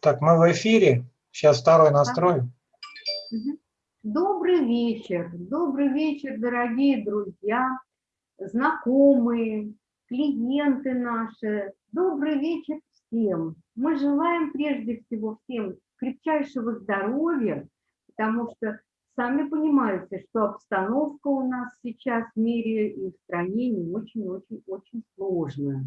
Так, мы в эфире. Сейчас второй настрой. Добрый вечер, добрый вечер, дорогие друзья, знакомые, клиенты наши. Добрый вечер всем. Мы желаем прежде всего всем крепчайшего здоровья, потому что сами понимаете, что обстановка у нас сейчас в мире и в стране не очень-очень-очень сложная.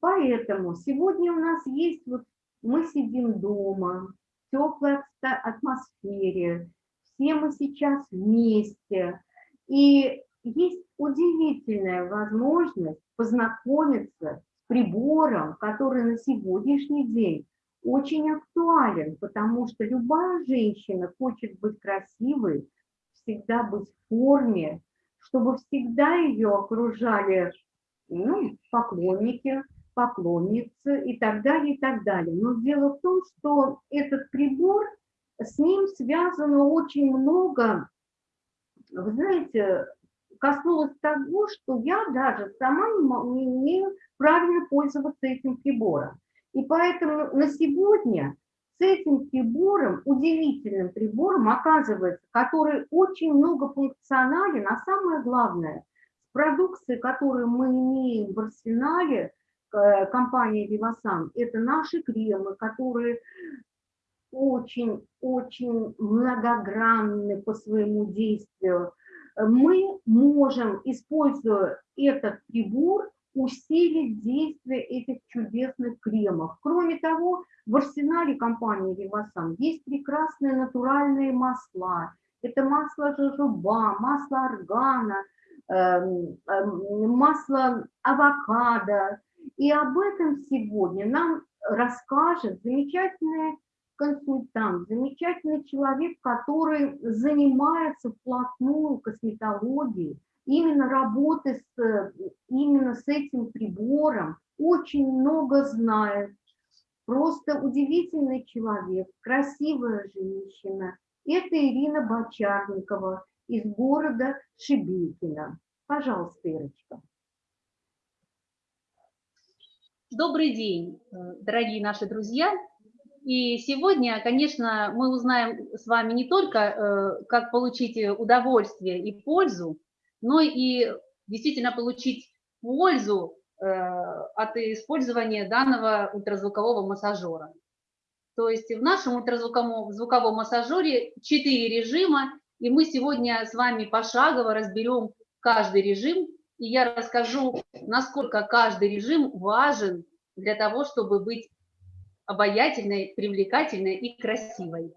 Поэтому сегодня у нас есть вот мы сидим дома, в теплой атмосфере, все мы сейчас вместе. И есть удивительная возможность познакомиться с прибором, который на сегодняшний день очень актуален, потому что любая женщина хочет быть красивой, всегда быть в форме, чтобы всегда ее окружали ну, поклонники, поклонницы и так далее, и так далее. Но дело в том, что этот прибор, с ним связано очень много, вы знаете, коснулось того, что я даже сама не умею правильно пользоваться этим прибором. И поэтому на сегодня с этим прибором, удивительным прибором, оказывается, который очень многофункционален, а самое главное, с продукцией, которую мы имеем в арсенале, Э, компании Vivasan, это наши кремы, которые очень-очень многогранны по своему действию. Мы можем, используя этот прибор, усилить действие этих чудесных кремов. Кроме того, в арсенале компании Vivasan есть прекрасные натуральные масла. Это масло жожоба, масло органа, эм, эм, масло авокадо, и об этом сегодня нам расскажет замечательный консультант, замечательный человек, который занимается вплотную косметологией, именно работы с, именно с этим прибором, очень много знает, просто удивительный человек, красивая женщина. Это Ирина Бочарникова из города Шебекино. Пожалуйста, Ирочка. Добрый день, э, дорогие наши друзья. И сегодня, конечно, мы узнаем с вами не только, э, как получить удовольствие и пользу, но и действительно получить пользу э, от использования данного ультразвукового массажера. То есть в нашем ультразвуковом звуковом массажере 4 режима, и мы сегодня с вами пошагово разберем каждый режим и я расскажу, насколько каждый режим важен для того, чтобы быть обаятельной, привлекательной и красивой.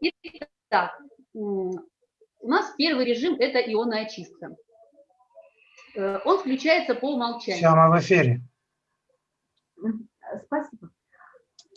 Итак, у нас первый режим – это ионная чистка. Э, он включается по умолчанию. Все, мы в эфире. Спасибо.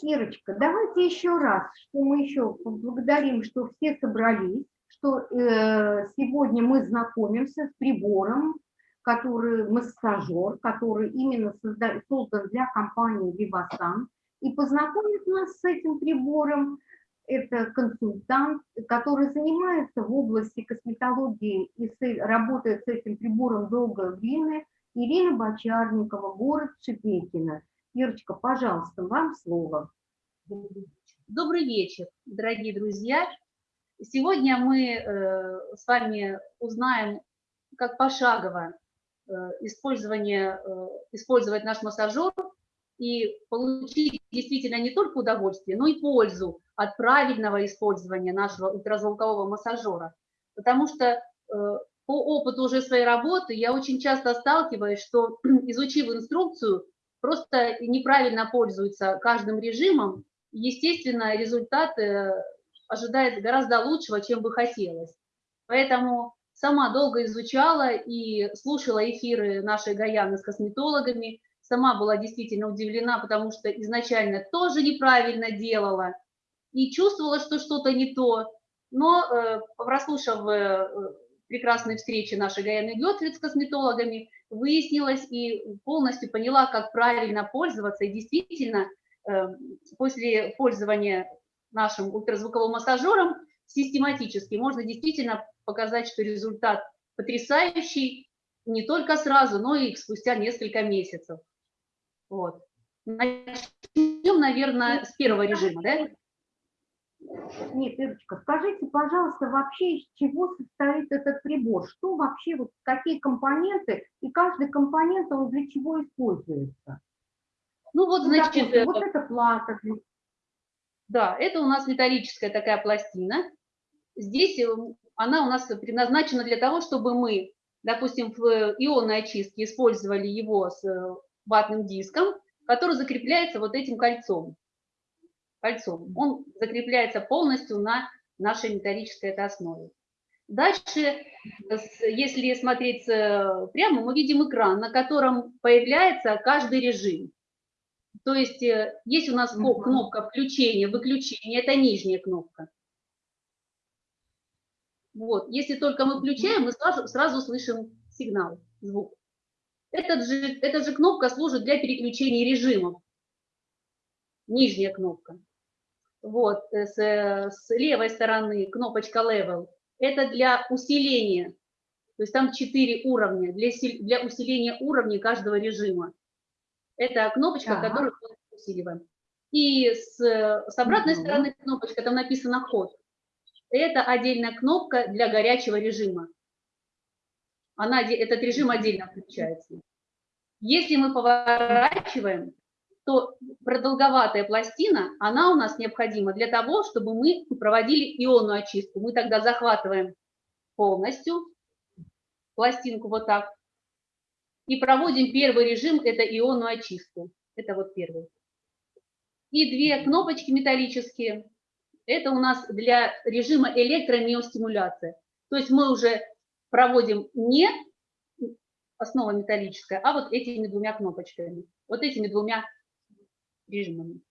Ирочка, давайте еще раз, что мы еще поблагодарим, что все собрались что э, сегодня мы знакомимся с прибором, который массажер, который именно созда, создан для компании Vivasan. И познакомит нас с этим прибором это консультант, который занимается в области косметологии и работает с этим прибором долгое время, Ирина Бочарникова, город Шепекино. Ирочка, пожалуйста, вам слово. Добрый вечер, дорогие друзья. Сегодня мы э, с вами узнаем, как пошагово э, использование, э, использовать наш массажер и получить действительно не только удовольствие, но и пользу от правильного использования нашего ультразвукового массажера. Потому что по опыту уже своей работы я очень часто сталкиваюсь, что изучив инструкцию, просто неправильно пользуются каждым режимом, естественно, результаты ожидает гораздо лучшего, чем бы хотелось. Поэтому сама долго изучала и слушала эфиры нашей Гаяны с косметологами, сама была действительно удивлена, потому что изначально тоже неправильно делала и чувствовала, что что-то не то. Но э, прослушав э, прекрасные встречи нашей Гаяны Гетвиц с косметологами, выяснилось и полностью поняла, как правильно пользоваться. И действительно, э, после пользования нашим ультразвуковым массажером систематически, можно действительно показать, что результат потрясающий, не только сразу, но и спустя несколько месяцев. Вот. Начнем, наверное, с первого режима, да? Нет, Ирочка, скажите, пожалуйста, вообще из чего состоит этот прибор? Что вообще, вот какие компоненты, и каждый компонент, он для чего используется? Ну вот, Ну, значит, допустим, вот это плата. Да, это у нас металлическая такая пластина. Здесь э, она у нас предназначена для того, чтобы мы, допустим, в э, ионной очистке использовали его с э, ватным диском, который закрепляется вот этим кольцом. Кольцом. Он закрепляется полностью на нашей металлической этой основе. Дальше, если смотреть э, прямо, мы видим экран, на котором появляется каждый режим. То есть э, есть у нас кнопка включения, выключения, это нижняя кнопка. Вот, если только мы включаем, мы сразу, сразу слышим сигнал, звук. Этот же, эта же кнопка служит для переключения режимов. Нижняя кнопка. Вот, э, с, э, с левой стороны кнопочка Level. Это для усиления. То есть там четыре уровня, для, для усиления уровней каждого режима. Это кнопочка, Так. которую мы усиливаем. И с, с обратной Мгм. стороны кнопочка, там написано «Ход». Это отдельная кнопка для горячего режима. Она, этот режим отдельно включается. Если мы поворачиваем, то продолговатая пластина, она у нас необходима для того, чтобы мы проводили ионную очистку. Мы тогда захватываем полностью пластинку вот так и проводим первый режим, это ионную очистку. Это вот первый. И две кнопочки металлические, это у нас для режима электромиостимуляции. То есть мы уже проводим не основа металлическая, а вот этими двумя кнопочками, вот этими двумя режимами.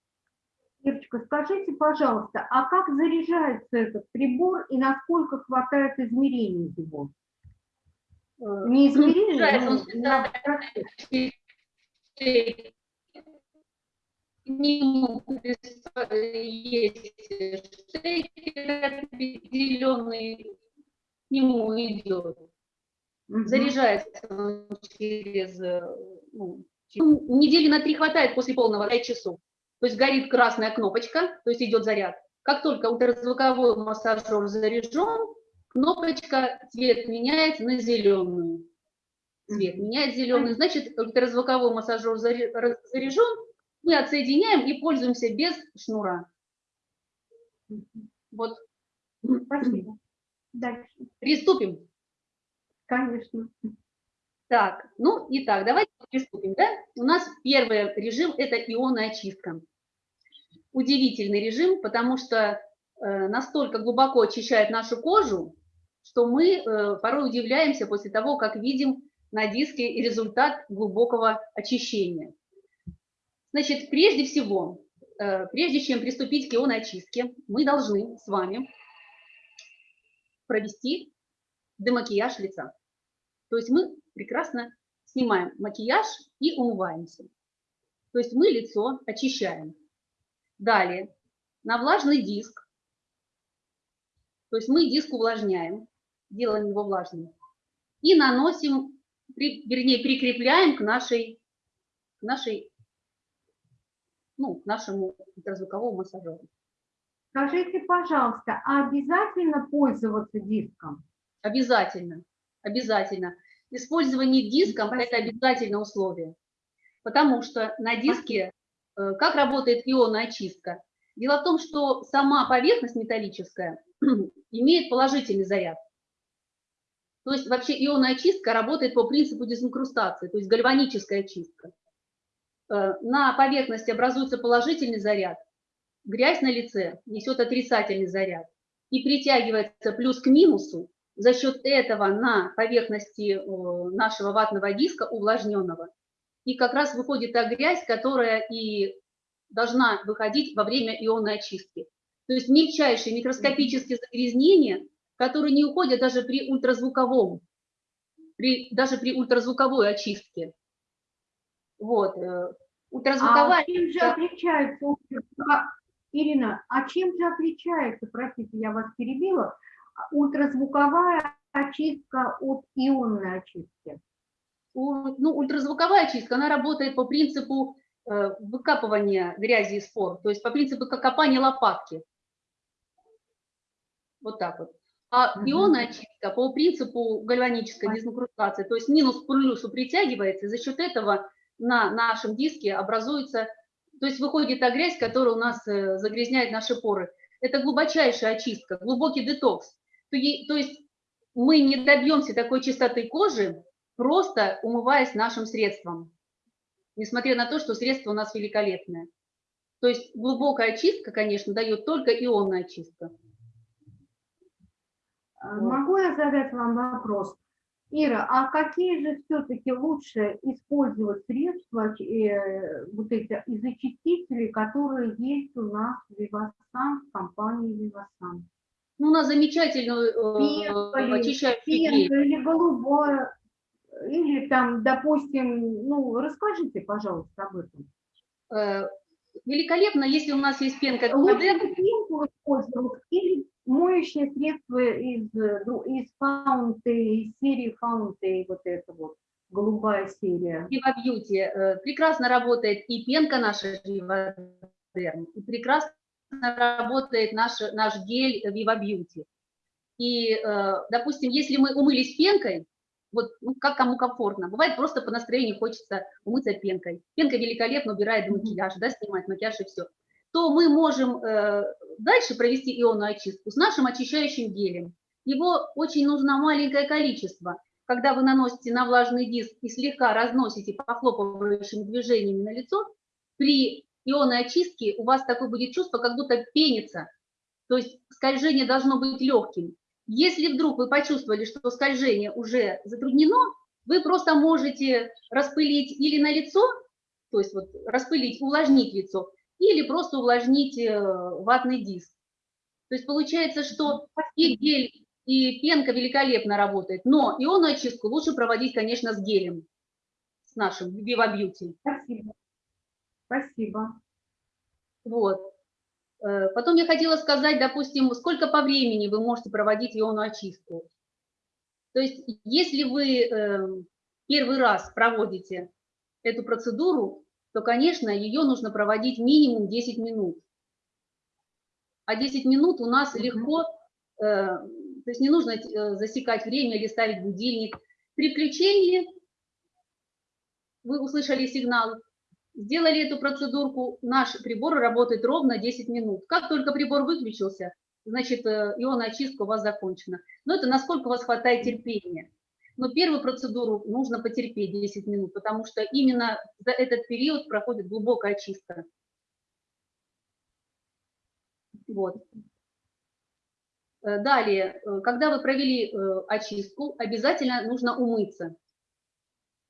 Ирочка, скажите, пожалуйста, а как заряжается этот прибор и насколько хватает измерений его? Э, Не измерений, но. К нему есть штекер определенный, к нему идет. Заряжается он через э, ну, через- ну, недели на три хватает после полного 5 часов. То есть горит красная кнопочка, то есть идет заряд. Как только ультразвуковой массажер заряжен, кнопочка цвет меняется на зеленую. Цвет меняет зеленый, значит ультразвуковой массажер заряжен, мы отсоединяем и пользуемся без шнура. Вот Спасибо. Дальше. приступим. Конечно. Так, ну и так, давайте приступим, да? У нас первый режим – это ионная очистка. Удивительный режим, потому что э, настолько глубоко очищает нашу кожу, что мы э, порой удивляемся после того, как видим на диске результат глубокого очищения. Значит, прежде всего, э, прежде чем приступить к ионной очистке, мы должны с вами провести демакияж лица. То есть мы прекрасно снимаем макияж и умываемся. То есть мы лицо очищаем. Далее, на влажный диск, то есть мы диск увлажняем, делаем его влажным, и наносим, вернее, прикрепляем к нашей, к нашей, ну, к нашему ультразвуковому массажеру. Скажите, пожалуйста, а обязательно пользоваться диском? Обязательно, обязательно. Использование диском – это обязательное условие, потому что на диске, э, как работает ионная очистка? Дело в том, что сама поверхность металлическая имеет положительный заряд. То есть вообще ионная очистка работает по принципу дезинкрустации, то есть гальваническая очистка. Э, На поверхности образуется положительный заряд, грязь на лице несет отрицательный заряд и притягивается плюс к минусу, за счет этого на поверхности э, нашего ватного диска увлажненного. И как раз выходит та грязь, которая и должна выходить во время ионной очистки. То есть мельчайшие микроскопические загрязнения, которые не уходят даже при ультразвуковом, при, даже при ультразвуковой очистке. Вот. э, Ультразвуковая А чем же отличается Ирина, а чем же отличается, простите, я вас перебила, ультразвуковая очистка от ионной очистки? ну, ультразвуковая чистка, она работает по принципу э, выкапывания грязи и спор, то есть по принципу копания лопатки. Вот так вот. А ионная чистка по принципу гальванической дезинкрустации, то есть минус к плюсу притягивается, и за счет этого на нашем диске образуется, то есть выходит та грязь, которая у нас э, загрязняет наши поры. Это глубочайшая очистка, глубокий детокс. То то есть мы не добьемся такой чистоты кожи, просто умываясь нашим средством, несмотря на то, что средство у нас великолепное. То есть глубокая очистка, конечно, дает только ионная очистка. А. Могу я задать вам вопрос? Ира, а какие же все-таки лучше использовать средства, э, вот эти изочистители, которые есть у нас в Вивасан, в компании Вивасан? Ну, у нас замечательную э, очищающую. Пенка или голубое, или там, допустим, ну, расскажите, пожалуйста, об этом. Э, Великолепно, если у нас есть пенка Лучше пенку использовать или моющее средство из, дру- из фаунты, из серии фаунты, вот это вот, голубая серия. Viva Beauty э, прекрасно работает и пенка наша Derm, и прекрасно работает наш, наш гель Viva Beauty. И, э, допустим, если мы умылись пенкой, вот ну, как кому комфортно, бывает просто по настроению хочется умыться пенкой. Пенка великолепно убирает макияж, да, снимает макияж и все. То мы можем э, дальше провести ионную очистку с нашим очищающим гелем. Его очень нужно маленькое количество. Когда вы наносите на влажный диск и слегка разносите похлопывающими движениями на лицо, при ионной очистке у вас такое будет чувство, как будто пенится. То есть скольжение должно быть легким. Если вдруг вы почувствовали, что скольжение уже затруднено, вы просто можете распылить или на лицо, то есть вот распылить, увлажнить лицо, или просто увлажнить э, ватный диск. То есть получается, что и гель, и пенка великолепно работает, но ионную очистку лучше проводить, конечно, с гелем, с нашим Viva Beauty. Спасибо. Спасибо. Вот. Э, Потом я хотела сказать, допустим, сколько по времени вы можете проводить ионную очистку. То есть, если вы э, первый раз проводите эту процедуру, то, конечно, ее нужно проводить минимум 10 минут. А 10 минут у нас легко, э, то есть не нужно засекать время или ставить будильник. При включении вы услышали сигнал, сделали эту процедурку, наш прибор работает ровно 10 минут. Как только прибор выключился, значит, э, ионная очистка у вас закончена. Но это насколько у вас хватает терпения. Но первую процедуру нужно потерпеть 10 минут, потому что именно за этот период проходит глубокая очистка. Вот. Э, Далее, э, когда вы провели очистку, обязательно нужно умыться.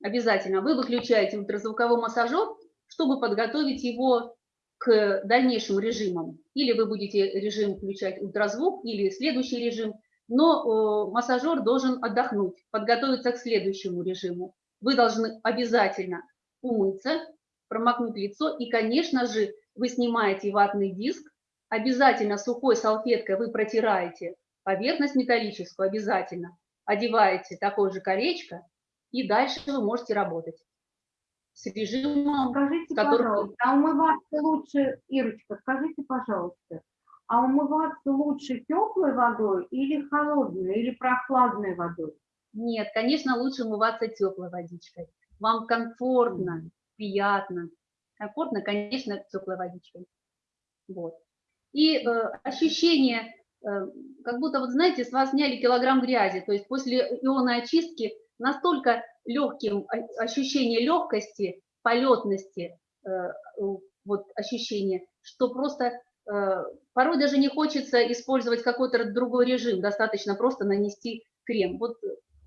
Обязательно. Вы выключаете ультразвуковой массажер, чтобы подготовить его к дальнейшим режимам. Или вы будете режим включать ультразвук, или следующий режим. Но э, массажер должен отдохнуть, подготовиться к следующему режиму. Вы должны обязательно умыться, промокнуть лицо. И, конечно же, вы снимаете ватный диск. Обязательно сухой салфеткой вы протираете поверхность металлическую, обязательно. Одеваете такое же колечко, и дальше вы можете работать с режимом Скажите, который- пожалуйста, а умываться лучше, Ирочка, скажите, пожалуйста, а умываться лучше теплой водой или холодной, или прохладной водой? Нет, конечно, лучше умываться теплой водичкой. Вам комфортно, приятно. Комфортно, конечно, теплой водичкой. Вот. И э, ощущение, э, как будто, вот знаете, с вас сняли килограмм грязи. То есть после ионной очистки настолько легким ощущение легкости, полетности, э, вот ощущение, что просто э, порой даже не хочется использовать какой-то другой режим, достаточно просто нанести крем. Вот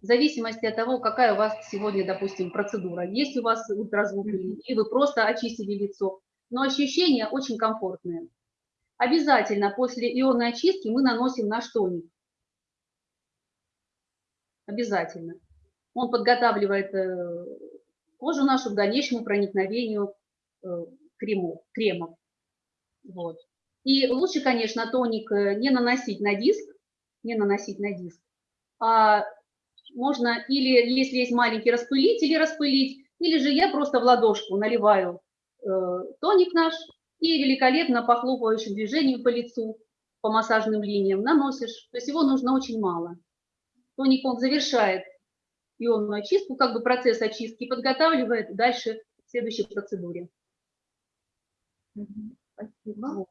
в зависимости от того, какая у вас сегодня, допустим, процедура. Есть у вас ультразвук или вы просто очистили лицо. Но ощущения очень комфортные. Обязательно после ионной очистки мы наносим наш тоник. Обязательно. Он подготавливает э, кожу нашу к дальнейшему проникновению э, крему, кремов. Вот. И лучше, конечно, тоник э, не наносить на диск, не наносить на диск, а можно или, если есть маленький распылитель, распылить, или же я просто в ладошку наливаю э, тоник наш и великолепно похлопывающим движением по лицу, по массажным линиям наносишь. То есть его нужно очень мало. Тоник он завершает ионную очистку, как бы процесс очистки, подготавливает дальше к следующей процедуре. Спасибо.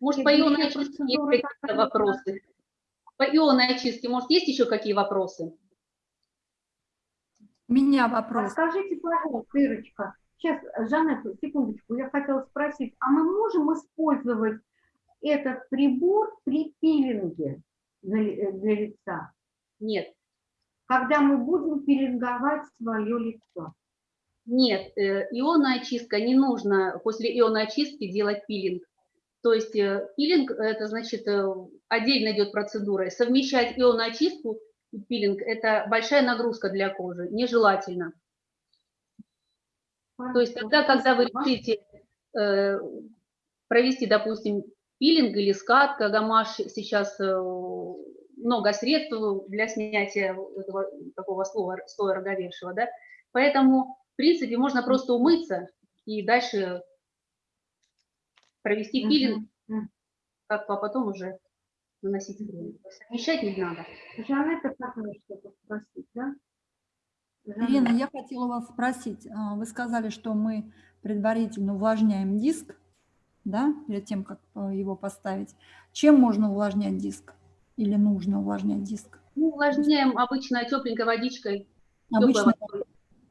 Может, по ионной очистке есть какие-то вопросы? По ионной очистке, может, есть еще какие вопросы? У меня вопрос. скажите, пожалуйста, Ирочка, сейчас, Жанетта, секундочку, я хотела спросить, а мы можем использовать этот прибор при пилинге для, э, для лица, Нет. Когда мы будем пилинговать свое лицо? Нет, э, ионная очистка не нужно после ионной очистки делать пилинг. То есть э, пилинг – это значит э, отдельно идет процедура. Совмещать ионную очистку и пилинг – это большая нагрузка для кожи, нежелательно. То есть тогда, когда вы решите э, провести, допустим, пилинг или скатка, гамаш, сейчас э, много средств для снятия этого такого слоя, слоя роговевшего, да, поэтому, в принципе, можно просто умыться и дальше провести пилинг, как, а потом уже наносить крем. Совмещать не надо. Жанетта хотела что-то спросить, да? Ирина, я хотела вас спросить. а, Вы сказали, что мы предварительно увлажняем диск, да, перед тем, как а, его поставить. Чем можно увлажнять диск? Или нужно увлажнять диск? Ну, увлажняем обычно тепленькой водичкой, Обычно водой.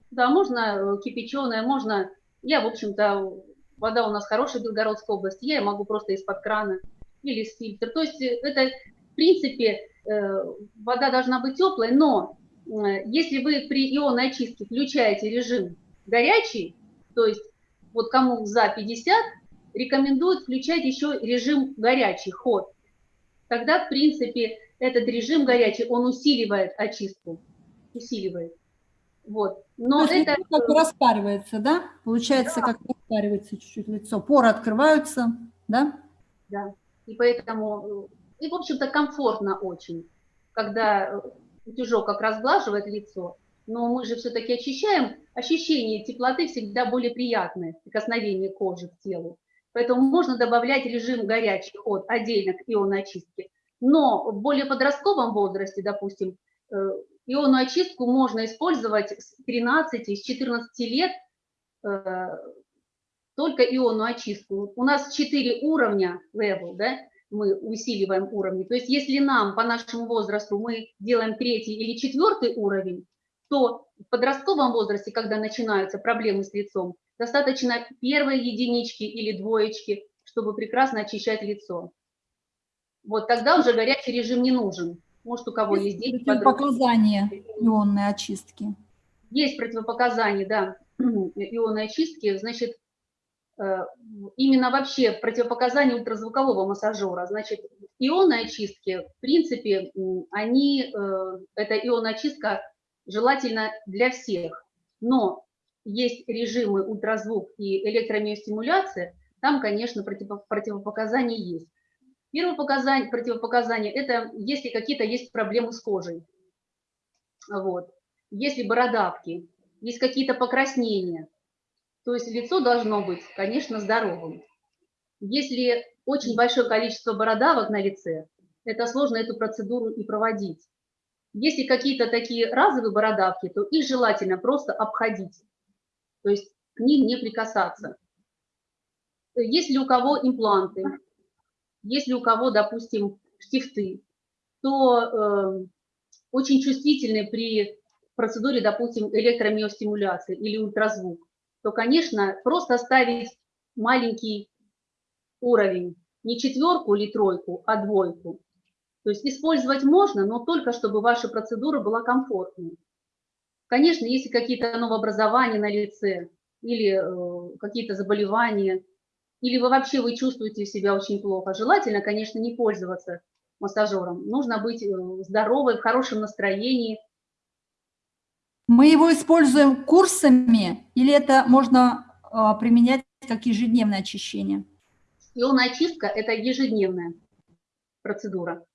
Да, можно кипяченая, можно... Я, в общем-то, вода у нас хорошая в Белгородской области, я могу просто из-под крана или из фильтра. То есть э, это, в принципе, э, вода должна быть теплой, но э, если вы при ионной очистке включаете режим горячий, то есть вот кому за 50, рекомендуют включать еще режим горячий, ход. Тогда, в принципе, этот режим горячий, он усиливает очистку, усиливает. Вот. Но То это... как распаривается, да? Получается, как распаривается чуть-чуть лицо. Поры открываются, да? Да. И поэтому, э, и в общем-то комфортно очень, когда э, утюжок как разглаживает лицо, но мы же все-таки очищаем, ощущение теплоты всегда более приятное, прикосновение кожи к телу. Поэтому можно добавлять режим горячий ход отдельно к ионной очистке. Но в более подростковом возрасте, допустим, э, ионную очистку можно использовать с 13, с 14 лет, э, только ионную очистку. У нас 4 уровня level, да, мы усиливаем уровни. То есть если нам по нашему возрасту мы делаем третий или четвертый уровень, то в подростковом возрасте, когда начинаются проблемы с лицом, достаточно первой единички или двоечки, чтобы прекрасно очищать лицо. Вот тогда уже горячий режим не нужен. Может, у кого есть дети, подростки. Показания ионной очистки. Есть противопоказания, да, ионной очистки. Значит, э, именно вообще противопоказания ультразвукового массажера. Значит, ионной очистки, в принципе, они, э, эта ионная очистка желательно для всех. Но есть режимы ультразвук и электромиостимуляция, там, конечно, противо- противопоказания есть. Первое показание, противопоказание – это если какие-то есть проблемы с кожей. Вот. Если бородавки, есть какие-то покраснения, то есть лицо должно быть, конечно, здоровым. Если очень большое количество бородавок на лице, это сложно эту процедуру и проводить. Если какие-то такие разовые бородавки, то их желательно просто обходить, то есть к ним не прикасаться. Если у кого импланты, если у кого, допустим, штифты, то э, очень чувствительны при процедуре, допустим, электромиостимуляции или ультразвук, то, конечно, просто ставить маленький уровень, не четверку или тройку, а двойку. То есть использовать можно, но только чтобы ваша процедура была комфортной. Конечно, если какие-то новообразования на лице или э, какие-то заболевания, или вы вообще вы чувствуете себя очень плохо, желательно, конечно, не пользоваться массажером. Нужно быть э, здоровой, в хорошем настроении. Мы его используем курсами или это можно а, применять как ежедневное очищение? Ионная очистка – это ежедневная процедура.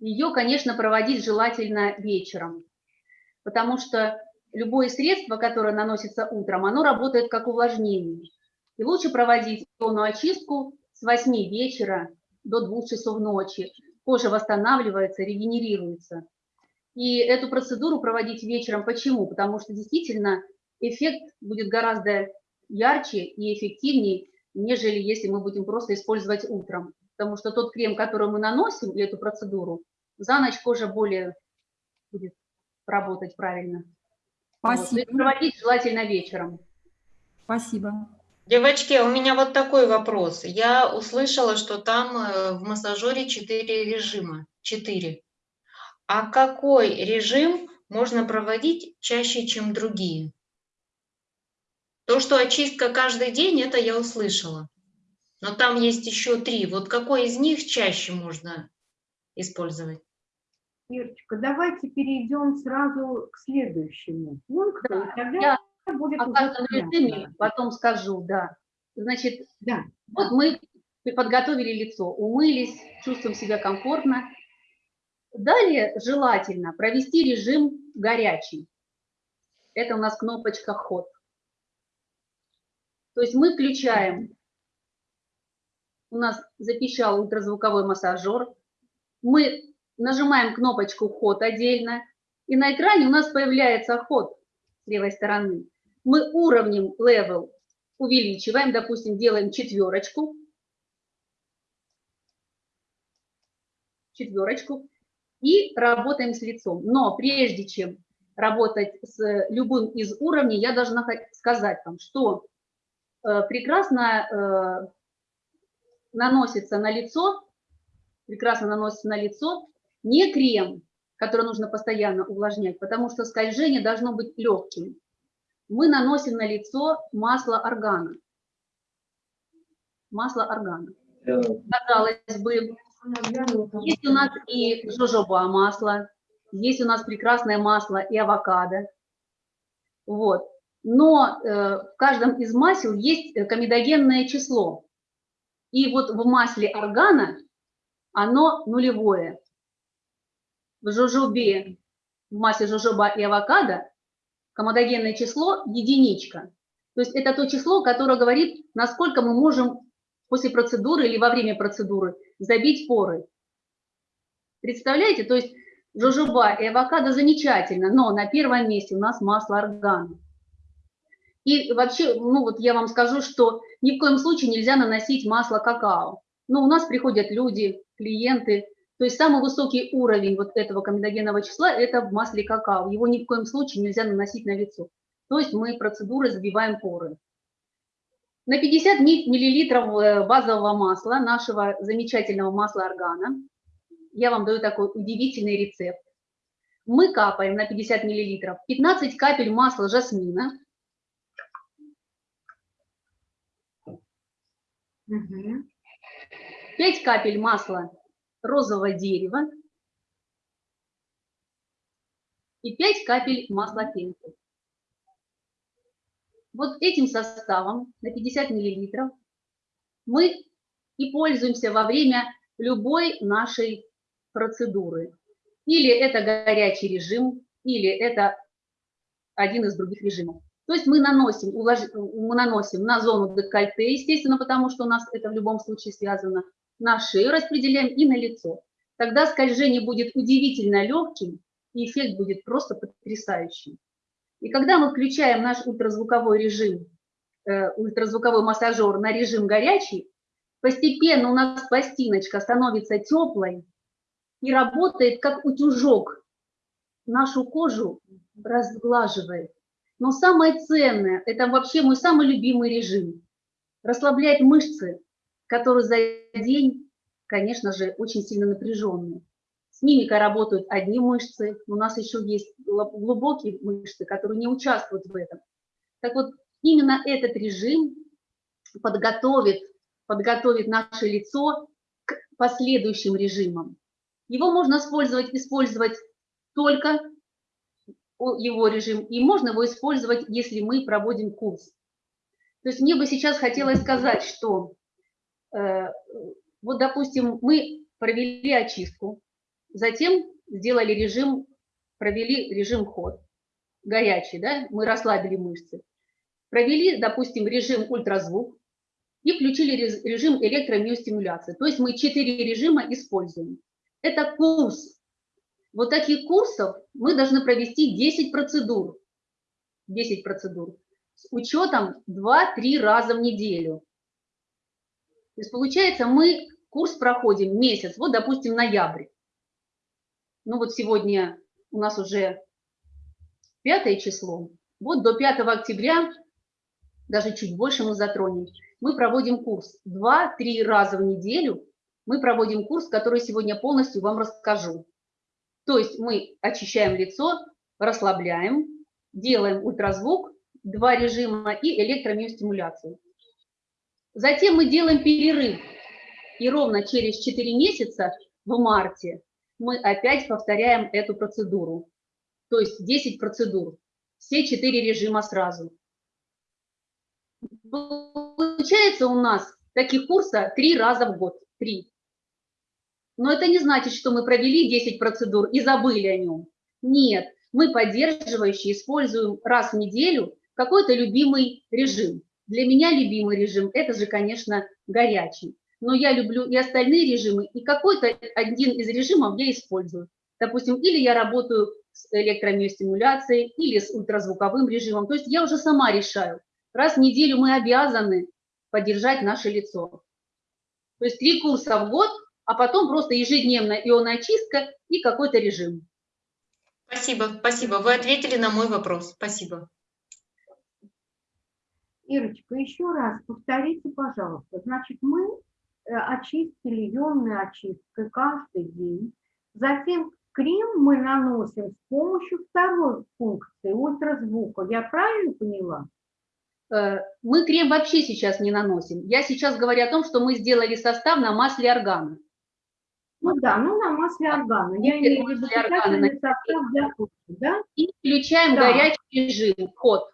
ее, конечно, проводить желательно вечером, потому что любое средство, которое наносится утром, оно работает как увлажнение. И лучше проводить ионную очистку с 8 вечера до 2 часов ночи. Кожа восстанавливается, регенерируется. И эту процедуру проводить вечером. Почему? Потому что действительно эффект будет гораздо ярче и эффективнее, нежели если мы будем просто использовать утром. Потому что тот крем, который мы наносим, и эту процедуру, за ночь кожа более будет работать правильно. Вот. Спасибо. проводить желательно вечером. Спасибо. Девочки, у меня вот такой вопрос. Я услышала, что там э, в массажере 4 режима. 4. А какой режим можно проводить чаще, чем другие? То, что очистка каждый день, это я услышала. Но там есть еще три. Вот какой из них чаще можно использовать? Ирочка, давайте перейдем сразу к следующему пункту. Да, и тогда я будет О каждом режиме потом скажу, да. Значит, Да. вот мы подготовили лицо, умылись, чувствуем себя комфортно. Далее желательно провести режим горячий. Это у нас кнопочка «Ход». То есть мы включаем, у нас запищал ультразвуковой массажер, мы нажимаем кнопочку «Ход» отдельно, и на экране у нас появляется ход с левой стороны. Мы уровнем level увеличиваем, допустим, делаем четверочку, четверочку, и работаем с лицом. Но прежде чем работать с любым из уровней, я должна сказать вам, что э, прекрасно э, наносится на лицо, прекрасно наносится на лицо не крем, который нужно постоянно увлажнять, потому что скольжение должно быть легким. Мы наносим на лицо масло органа. Масло органа. Казалось бы, есть у нас и жожоба масло, есть у нас прекрасное масло и авокадо. Вот. Но э, в каждом из масел есть э, комедогенное число. И вот в масле органа оно нулевое. В жожобе, в масле жожоба и авокадо комедогенное число единичка. То есть это то число, которое говорит, насколько мы можем после процедуры или во время процедуры забить поры. Представляете? То есть жожоба и авокадо замечательно, но на первом месте у нас масло органа. И вообще, ну вот я вам скажу, что ни в коем случае нельзя наносить масло какао. Но у нас приходят люди, клиенты, то есть самый высокий уровень вот этого комедогенного числа – это в масле какао. Его ни в коем случае нельзя наносить на лицо. То есть мы процедурой забиваем поры. На 50 ми- миллилитров э, базового масла, нашего замечательного масла органа, я вам даю такой удивительный рецепт. Мы капаем на 50 миллилитров 15 капель масла жасмина, Мгм. 5 капель масла розового дерева и 5 капель масла фенхель. Вот этим составом на 50 миллилитров мы и пользуемся во время любой нашей процедуры. Или это горячий режим, или это один из других режимов. То есть мы наносим, мы наносим на зону декольте, естественно, потому что у нас это в любом случае связано, на шею распределяем и на лицо. Тогда скольжение будет удивительно легким, и эффект будет просто потрясающим. И когда мы включаем наш ультразвуковой режим, э, ультразвуковой массажер на режим горячий, постепенно у нас пластиночка становится теплой и работает как утюжок. Нашу кожу разглаживает. Но самое ценное, это вообще мой самый любимый режим. Расслабляет мышцы, которые за день, конечно же, очень сильно напряженные. С мимикой работают одни мышцы, у нас еще есть глубокие мышцы, которые не участвуют в этом. Так вот, именно этот режим подготовит, подготовит наше лицо к последующим режимам. Его можно использовать, использовать только его режим, и можно его использовать, если мы проводим курс. То есть мне бы сейчас хотелось сказать, что вот, допустим, мы провели очистку, затем сделали режим, провели режим ход, горячий, да, мы расслабили мышцы. Провели, допустим, режим ультразвук и включили режим электромиостимуляции. То есть мы четыре режима используем. Это курс. Вот таких курсов мы должны провести 10 процедур. 10 процедур. С учетом 2-3 раза в неделю. То есть получается, мы курс проходим месяц, вот, допустим, ноябрь. Ну вот сегодня у нас уже пятое число. Вот до 5 октября, даже чуть больше мы затронем, мы проводим курс. 2-3 раза в неделю мы проводим курс, который сегодня полностью вам расскажу. То есть мы очищаем лицо, расслабляем, делаем ультразвук, два режима и электромиостимуляцию. Затем мы делаем перерыв. И ровно через 4 месяца, в марте, мы опять повторяем эту процедуру. То есть 10 процедур. Все 4 режима сразу. Получается у нас таких курса 3 раза в год. 3. Но это не значит, что мы провели 10 процедур и забыли о нем. Нет, мы поддерживающие используем раз в неделю какой-то любимый режим. Для меня любимый режим – это же, конечно, горячий. Но я люблю и остальные режимы, и какой-то один из режимов я использую. Допустим, или я работаю с электромиостимуляцией, или с ультразвуковым режимом. То есть я уже сама решаю. Раз в неделю мы обязаны поддержать наше лицо. То есть три курса в год, а потом просто ежедневная ионоочистка и какой-то режим. Спасибо, спасибо. Вы ответили на мой вопрос. Спасибо. Ирочка, еще раз повторите, пожалуйста. Значит, мы э, очистили ионной очисткой каждый день. Затем крем мы наносим с помощью второй функции ультразвука. Я правильно поняла? Э, Мы крем вообще сейчас не наносим. Я сейчас говорю о том, что мы сделали состав на масле органа. Ну да, ну на масле органа. Я имею в виду состав для кожи, да? И включаем Да. горячий режим, ход.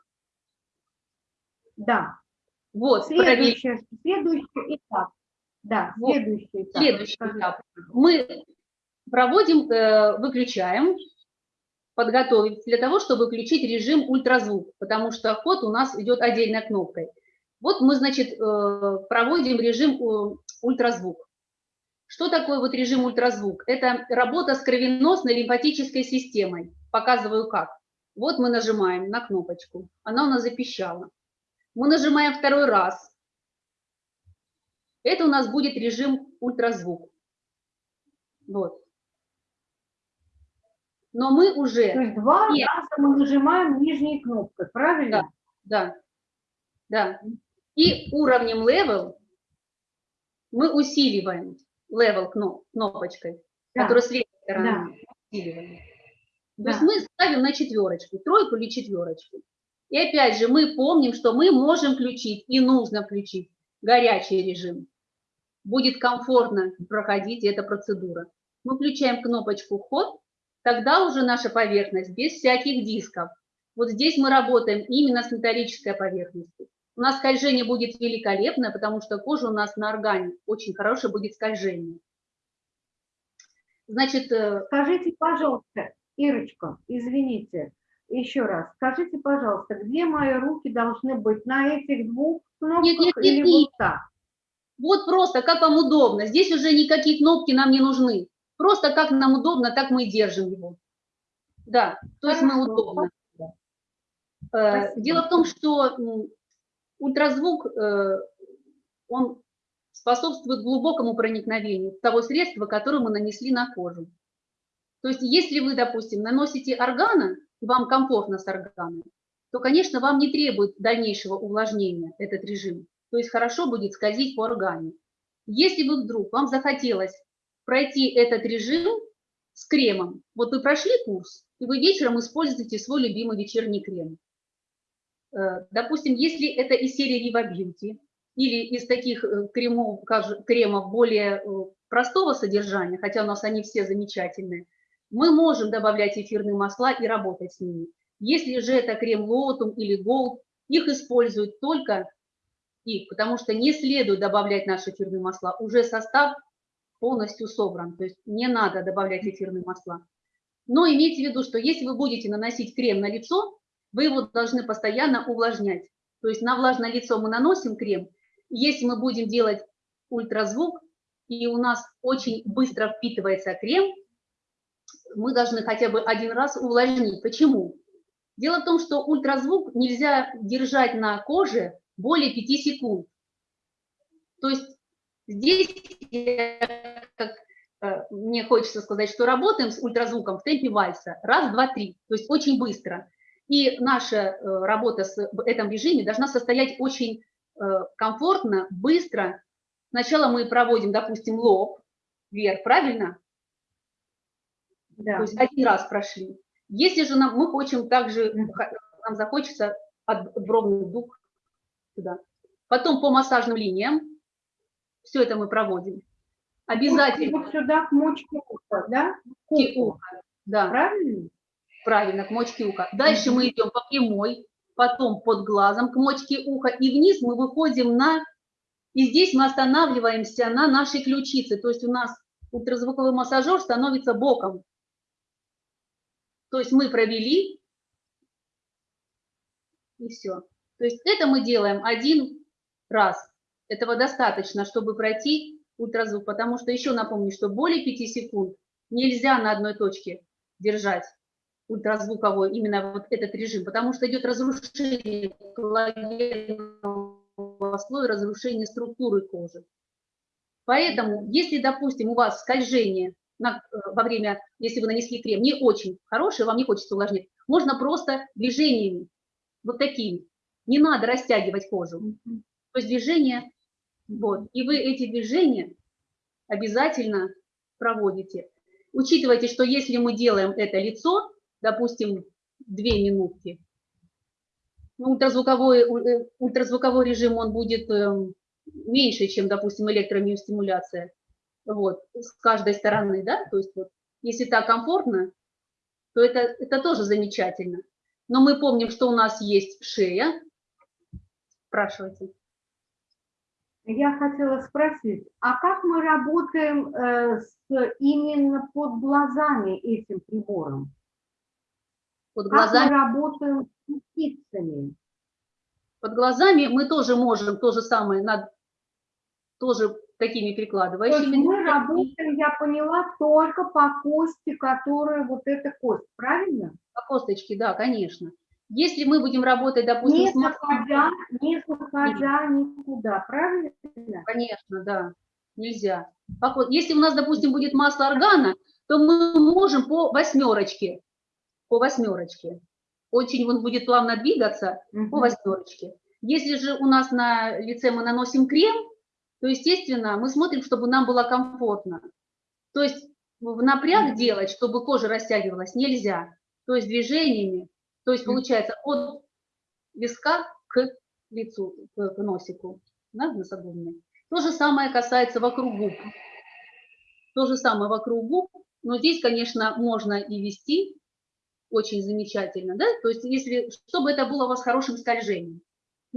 Да. Вот. Следующий, следующий этап. Да, Вот, следующий этап. Следующий этап. Мы проводим, э, выключаем, подготовить для того, чтобы включить режим ультразвук, потому что ход у нас идет отдельной кнопкой. Вот мы, значит, э, проводим режим э, ультразвук. Что такое вот режим ультразвук? Это работа с кровеносной лимфатической системой. Показываю как. Вот мы нажимаем на кнопочку, она у нас запищала. Мы нажимаем второй раз. Это у нас будет режим ультразвук. Вот. Но мы То уже, есть два Нет. раза мы нажимаем нижней кнопкой, правильно? да, да. И уровнем level мы усиливаем level кно- кнопочкой, Да. которая с левой стороны усиливаем. То Да. есть мы ставим на четверочку, тройку или четверочку. И опять же мы помним, что мы можем включить и нужно включить горячий режим. Будет комфортно проходить эта процедура. Мы включаем кнопочку «Ход», тогда уже наша поверхность без всяких дисков. Вот здесь мы работаем именно с металлической поверхностью. У нас скольжение будет великолепное, потому что кожа у нас на органе очень хорошее будет скольжение. Значит, э, Скажите, пожалуйста, Ирочка, извините, еще раз, скажите, пожалуйста, где мои руки должны быть? На этих двух кнопках Нет, нет, или нет, вот нет. так? Вот просто, как вам удобно. Здесь уже никакие кнопки нам не нужны. Просто как нам удобно, так мы и держим его. Да, то есть мы удобно. Э, Спасибо. Дело в том, что ультразвук, э, он способствует глубокому проникновению того средства, которое мы нанесли на кожу. То есть если вы, допустим, наносите органа, и вам комфортно с органом, то, конечно, вам не требует дальнейшего увлажнения этот режим. То есть хорошо будет скользить по органе. Если вы вдруг, вам захотелось пройти этот режим с кремом, вот вы прошли курс, и вы вечером используете свой любимый вечерний крем. Э, Допустим, если это из серии Viva Beauty или из таких э, кремов, кремов более э, простого содержания, хотя у нас они все замечательные, мы можем добавлять эфирные масла и работать с ними. Если же это крем Лотум или Gold, их используют только их, потому что не следует добавлять наши эфирные масла. Уже состав полностью собран, то есть не надо добавлять эфирные масла. Но имейте в виду, что если вы будете наносить крем на лицо, вы его должны постоянно увлажнять. То есть на влажное лицо мы наносим крем. Если мы будем делать ультразвук, и у нас очень быстро впитывается крем, мы должны хотя бы один раз увлажнить. Почему? Дело в том, что ультразвук нельзя держать на коже более 5 секунд. То есть здесь, как э, мне хочется сказать, что работаем с ультразвуком в темпе вальса. Раз, два, три. То есть очень быстро. И наша э, работа в этом режиме должна состоять очень э, комфортно, быстро. Сначала мы проводим, допустим, лоб вверх, правильно? Да. То есть один раз прошли. Если же нам, мы хотим также, нам захочется от бровных дуг сюда. Потом по массажным линиям. Все это мы проводим. Обязательно. Вот сюда к мочке уха, да? К уха, Да, Правильно? правильно, к мочке уха. Дальше мы идем по прямой, потом под глазом к мочке уха, и вниз мы выходим на... И здесь мы останавливаемся на нашей ключице. То есть у нас ультразвуковой массажер становится боком. То есть мы провели, и все. То есть это мы делаем один раз. Этого достаточно, чтобы пройти ультразвук, потому что еще напомню, что более 5 секунд нельзя на одной точке держать ультразвуковой, именно вот этот режим, потому что идет разрушение коллагенового слоя, разрушение структуры кожи. Поэтому, если, допустим, у вас скольжение на, э, во время, если вы нанесли крем, не очень хороший, вам не хочется увлажнять, можно просто движениями, вот такими. Не надо растягивать кожу. То есть движение, вот. И вы эти движения обязательно проводите. Учитывайте, что если мы делаем это лицо, допустим, две минутки, ну, ультразвуковой, э, ультразвуковой режим, он будет эм, меньше, чем, допустим, электромиостимуляция вот, с каждой стороны, да, то есть вот, если так комфортно, то это, это тоже замечательно. Но мы помним, что у нас есть шея. Спрашивайте. Я хотела спросить, а как мы работаем э, с, именно под глазами этим прибором? Под Как мы глазами, работаем с птицами? под глазами мы тоже можем то же самое, над, тоже такими То есть прикладывающими. мы работаем, я поняла, только по кости, которая вот эта кость, правильно? По косточке, да, конечно. Если мы будем работать, допустим, Не с заходя, не заходя никуда, правильно? Конечно, да, нельзя. По Если у нас, допустим, будет масло органа, то мы можем по восьмерочке, по восьмерочке. Очень он будет плавно двигаться по Мгм. восьмерочке. Если же у нас на лице мы наносим крем, то, естественно, мы смотрим, чтобы нам было комфортно. То есть в напряг делать, чтобы кожа растягивалась, нельзя. То есть движениями, то есть получается от виска к лицу, к, носику, да, носогубной. То же самое касается вокруг губ. То же самое вокруг губ, но здесь, конечно, можно и вести очень замечательно, да, то есть если, чтобы это было у вас хорошим скольжением.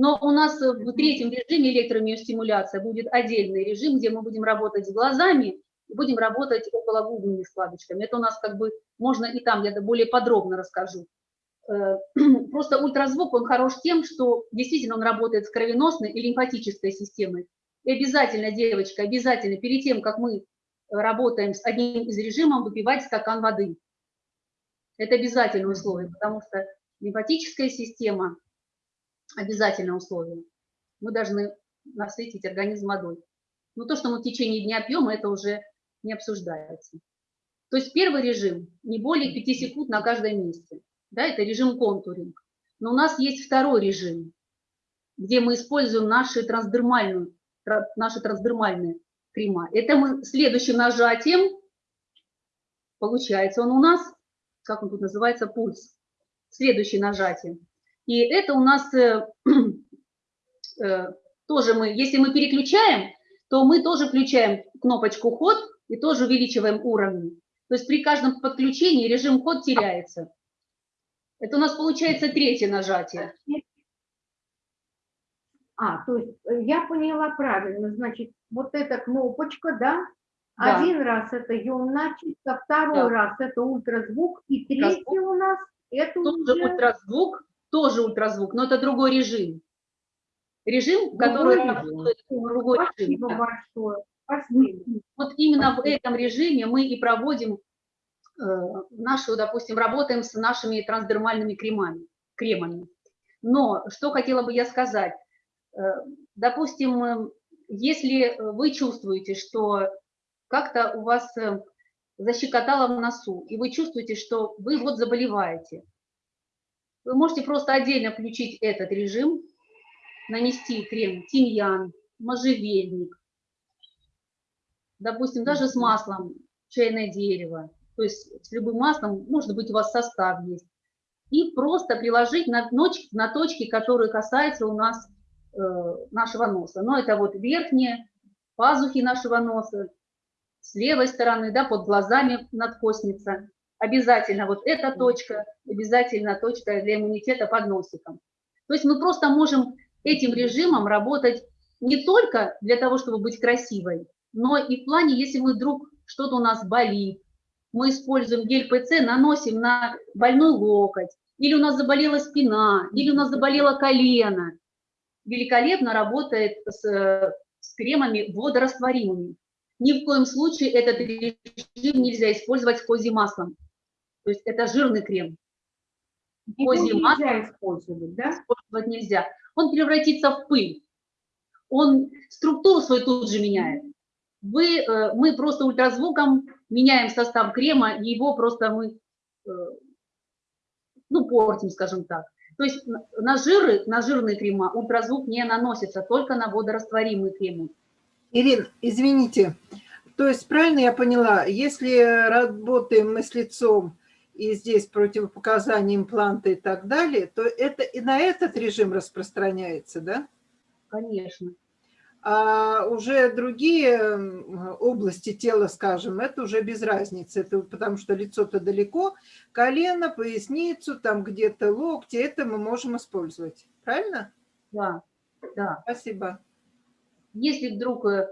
Но у нас э, в третьем режиме электромиостимуляция будет отдельный режим, где мы будем работать с глазами, и будем работать окологубными складочками. Это у нас как бы можно и там, я более подробно расскажу. Э, Просто ультразвук, он хорош тем, что действительно он работает с кровеносной и лимфатической системой. И обязательно, девочка, обязательно перед тем, как мы работаем с одним из режимов, выпивать стакан воды. Это обязательное условие, потому что лимфатическая система – обязательное условие. Мы должны насытить организм водой. Но то, что мы в течение дня пьем, это уже не обсуждается. То есть первый режим – не более 5 секунд на каждом месте. Да, это режим контуринг. Но у нас есть второй режим, где мы используем наши трансдермальные, тра- наши трансдермальные крема. Это мы следующим нажатием, получается он у нас, как он тут называется, пульс. Следующее нажатие. И это у нас э, э, тоже мы, если мы переключаем, то мы тоже включаем кнопочку ход и тоже увеличиваем уровень. То есть при каждом подключении режим ход теряется. Это у нас получается третье нажатие. А, то есть э, я поняла правильно, значит, вот эта кнопочка, да, Да. Один раз это ионная чистка, второй Да. раз это ультразвук, и третий у нас это Тоже уже ультразвук, тоже ультразвук, но это другой режим. Режим, который работает в другой режим. Спасибо да. большое. Спасибо. Вот именно в этом режиме мы и проводим э, нашу, допустим, работаем с нашими трансдермальными кремами. кремами. Но что хотела бы я сказать? Э, Допустим, э, если вы чувствуете, что как-то у вас э, защекотало в носу, и вы чувствуете, что вы вот заболеваете, вы можете просто отдельно включить этот режим, нанести крем тимьян, можжевельник, допустим, даже с маслом чайное дерево, то есть с любым маслом, может быть, у вас состав есть, и просто приложить на, ноч- на точки, которые касаются у нас э, нашего носа. Но это вот верхние пазухи нашего носа, с левой стороны, да, под глазами надкосница. Обязательно вот эта точка, обязательно точка для иммунитета под носиком. То есть мы просто можем этим режимом работать не только для того, чтобы быть красивой, но и в плане, если мы вдруг что-то у нас болит, мы используем гель ПЦ, наносим на больной локоть, или у нас заболела спина, или у нас заболело колено. Великолепно работает с, э, с кремами водорастворимыми. Ни в коем случае этот режим нельзя использовать с козьим маслом. То есть это жирный крем, Козье нельзя использовать, да? использовать нельзя. Он превратится в пыль. Он структуру свою тут же меняет. Вы, э, мы просто ультразвуком меняем состав крема, и его просто мы, э, ну, портим, скажем так. То есть на- на жиры, на жирные крема ультразвук не наносится, только на водорастворимые кремы. Ирин, извините, то есть правильно я поняла, если работаем мы с лицом и здесь противопоказания импланта и так далее, то это и на этот режим распространяется, да? Конечно. А уже другие области тела, скажем, это уже без разницы, это потому что лицо-то далеко, колено, поясницу, там где-то локти, это мы можем использовать, правильно? Да, да. Спасибо. Если вдруг э,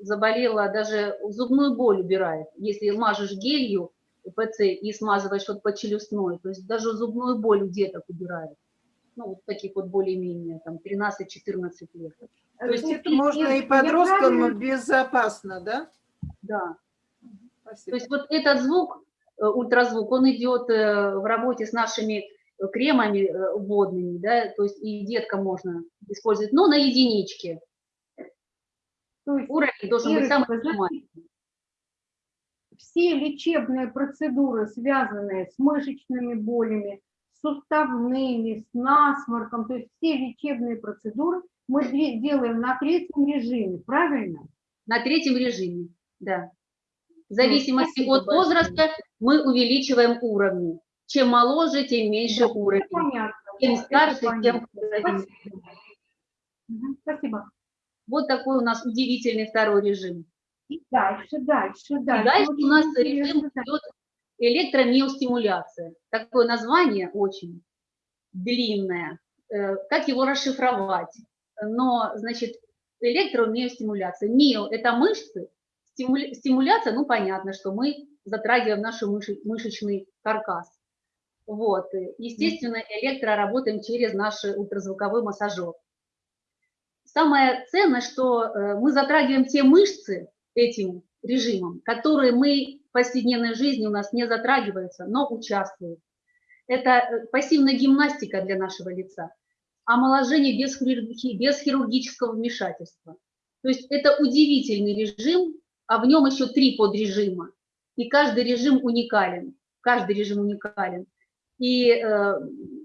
заболела, даже зубную боль убирает. Если мажешь гелью ПЦ и смазываешь вот по челюстной, то есть даже зубную боль у деток убирает. Ну, вот таких вот более-менее, там, 13-14 лет. То есть это Если можно и подросткам правильно- безопасно, да? Да. Спасибо. То есть вот этот звук, э, ультразвук, он идет э, в работе с нашими э, кремами э, водными, да, то есть и деткам можно использовать, но на единичке. То есть Уровень должен быть самый Ирочка, минимальный. Все лечебные процедуры, связанные с мышечными болями, с суставными, с насморком, то есть все лечебные процедуры мы де- делаем на третьем режиме, правильно? На третьем режиме, да. В зависимости спасибо от возраста мы увеличиваем уровни. Чем моложе, тем меньше Да, уровень. Понятно. Чем это старше, тем. Спасибо. Спасибо. Вот такой у нас удивительный второй режим. И дальше, дальше, И дальше. дальше у Очень нас режим идет электромиостимуляция. Такое название очень длинное. Э, Как его расшифровать? Но, значит, электромиостимуляция. Мио – это мышцы, стимуля- стимуляция, ну, понятно, что мы затрагиваем наш мышечный каркас. Вот. и, Естественно, электро работаем через наш ультразвуковой массажер. Самое ценное, что э, мы затрагиваем те мышцы этим режимом, которые мы в повседневной жизни у нас не затрагиваются, но участвуют. Это э, пассивная гимнастика для нашего лица, омоложение без, хирурги- без хирургического вмешательства. То есть это удивительный режим, а в нем еще три подрежима. И каждый режим уникален. Каждый режим уникален. И э,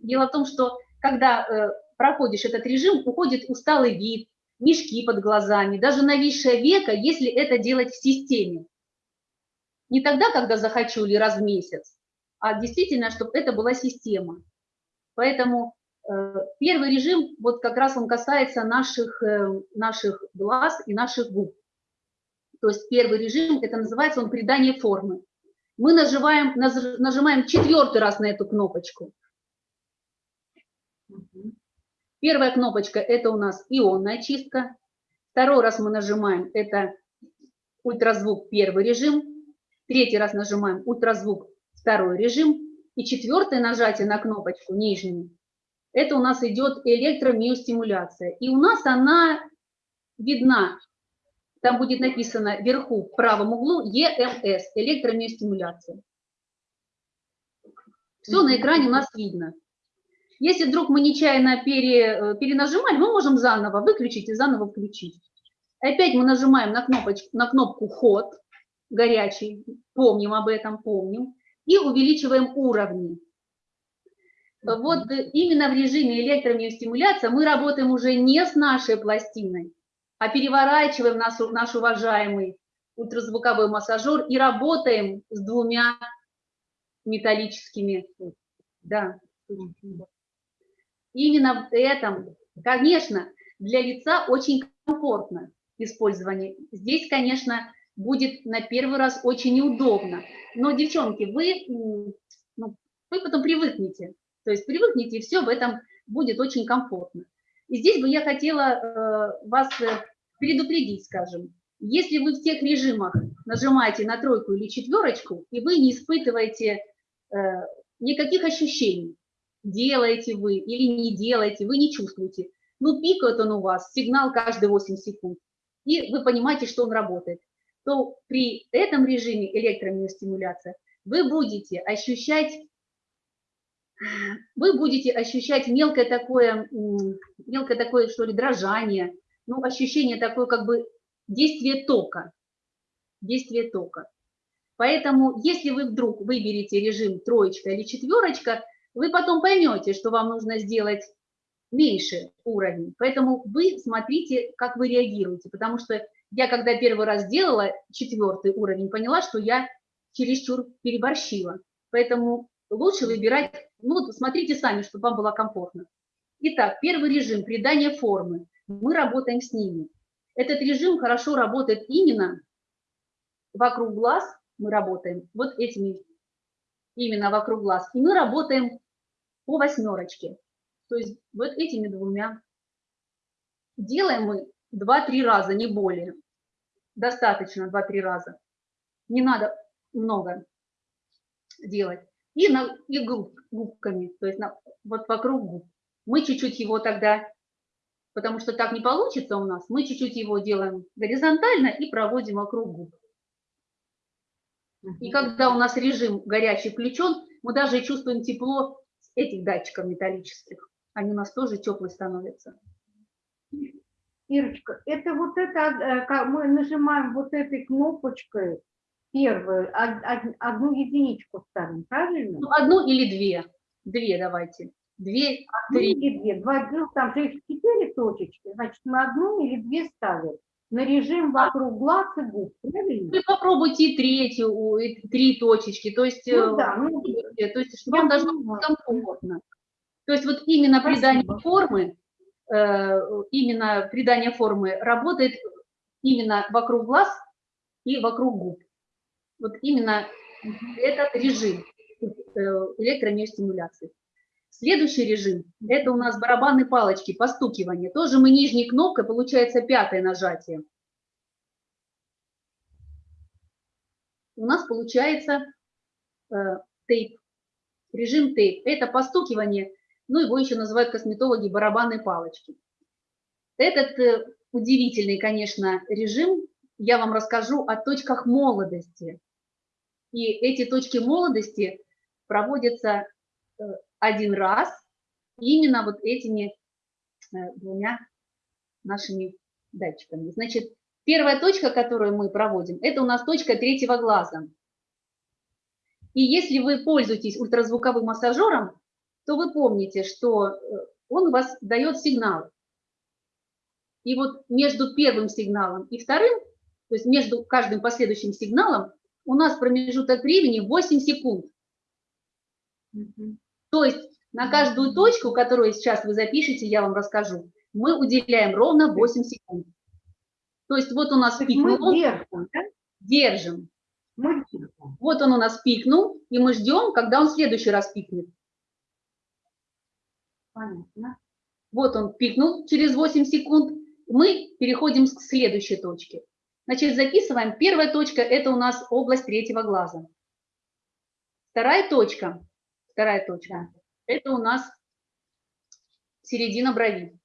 дело в том, что когда э, проходишь этот режим, уходит усталый вид, мешки под глазами, даже нависшее веко, если это делать в системе. Не тогда, когда захочу или раз в месяц, а действительно, чтобы это была система. Поэтому э, первый режим, вот как раз он касается наших, э, наших глаз и наших губ. То есть первый режим, это называется он придание формы. Мы нажимаем, нажимаем четвертый раз на эту кнопочку. Первая кнопочка – это у нас ионная чистка. Второй раз мы нажимаем – это ультразвук первый режим, третий раз нажимаем ультразвук второй режим, и четвертое нажатие на кнопочку нижнюю, это у нас идет электромиостимуляция. И у нас она видна, там будет написано вверху в правом углу EMS, электромиостимуляция. Все на экране у нас видно. Если вдруг мы нечаянно пере, э, перенажимали, мы можем заново выключить и заново включить. Опять мы нажимаем на, кнопочку, на кнопку «Ход», горячий, помним об этом, помним, и увеличиваем уровни. Вот э, именно в режиме электромиостимуляции мы работаем уже не с нашей пластиной, а переворачиваем наш, наш уважаемый ультразвуковой массажер и работаем с двумя металлическими. Да. Именно в этом, конечно, для лица очень комфортно использование. Здесь, конечно, будет на первый раз очень неудобно. Но, девчонки, вы, ну, вы потом привыкнете. То есть привыкните, и все в этом будет очень комфортно. И здесь бы я хотела э, вас э, предупредить, скажем, если вы в тех режимах нажимаете на тройку или четверочку, и вы не испытываете э, никаких ощущений, делаете вы или не делаете, вы не чувствуете, ну пикает он у вас, сигнал каждые 8 секунд, и вы понимаете, что он работает, то при этом режиме электромиостимуляция вы будете ощущать вы будете ощущать мелкое такое, мелкое такое, что ли, дрожание, ну, ощущение такое, как бы, действие тока, действие тока. Поэтому, если вы вдруг выберете режим троечка или четверочка, вы потом поймете, что вам нужно сделать меньше уровень. Поэтому вы смотрите, как вы реагируете, потому что я, когда первый раз делала четвертый уровень, поняла, что я чересчур переборщила. Поэтому лучше выбирать, ну, смотрите сами, чтобы вам было комфортно. Итак, первый режим – придание формы. Мы работаем с ними. Этот режим хорошо работает именно вокруг глаз, мы работаем вот этими, именно вокруг глаз, и мы работаем по восьмерочке, то есть вот этими двумя. Делаем мы 2-3 раза, не более. Достаточно 2-3 раза. Не надо много делать и, на, и губ, губками, то есть на, вот вокруг губ. Мы чуть-чуть его тогда, потому что так не получится у нас, мы чуть-чуть его делаем горизонтально и проводим вокруг губ. И когда у нас режим горячий включен, мы даже чувствуем тепло этих датчиков металлических. Они у нас тоже теплые становятся. Ирочка, это вот это, э, мы нажимаем вот этой кнопочкой, первую, одну единичку ставим, правильно? Ну, одну или две. Две давайте. Две, одну три. или две. Два, ну, там же их четыре точечки, значит, мы одну или две ставим. На режим вокруг глаз и губ, правильно? Вы попробуйте и третью, и три точечки. То есть, Ну э, да, ну, то есть чтобы вам должно быть комфортно. То есть вот именно Спасибо. придание формы, э, именно придание формы работает именно вокруг глаз и вокруг губ. Вот именно этот режим э, электромиостимуляции. Следующий режим – это у нас барабанные палочки, постукивание. Тоже мы нижней кнопкой, получается пятое нажатие. У нас получается э, тейп, режим тейп. Это постукивание, ну его еще называют косметологи барабанные палочки. Этот э, удивительный, конечно, режим я вам расскажу о точках молодости. И эти точки молодости проводятся э, один раз именно вот этими э, двумя нашими датчиками. Значит, первая точка, которую мы проводим, это у нас точка третьего глаза. И если вы пользуетесь ультразвуковым массажером, то вы помните, что э, он вас дает сигнал. И вот между первым сигналом и вторым, то есть между каждым последующим сигналом, у нас промежуток времени 8 секунд. То есть на каждую точку, которую сейчас вы запишете, я вам расскажу, мы уделяем ровно 8 секунд. То есть вот у нас То есть мы пикнул, держим, да? держим. Мы держим. Вот он у нас пикнул, и мы ждем, когда он в следующий раз пикнет. Понятно. Вот он пикнул через 8 секунд, мы переходим к следующей точке. Значит, записываем. Первая точка – это у нас область третьего глаза. Вторая точка, вторая точка – это у нас середина брови.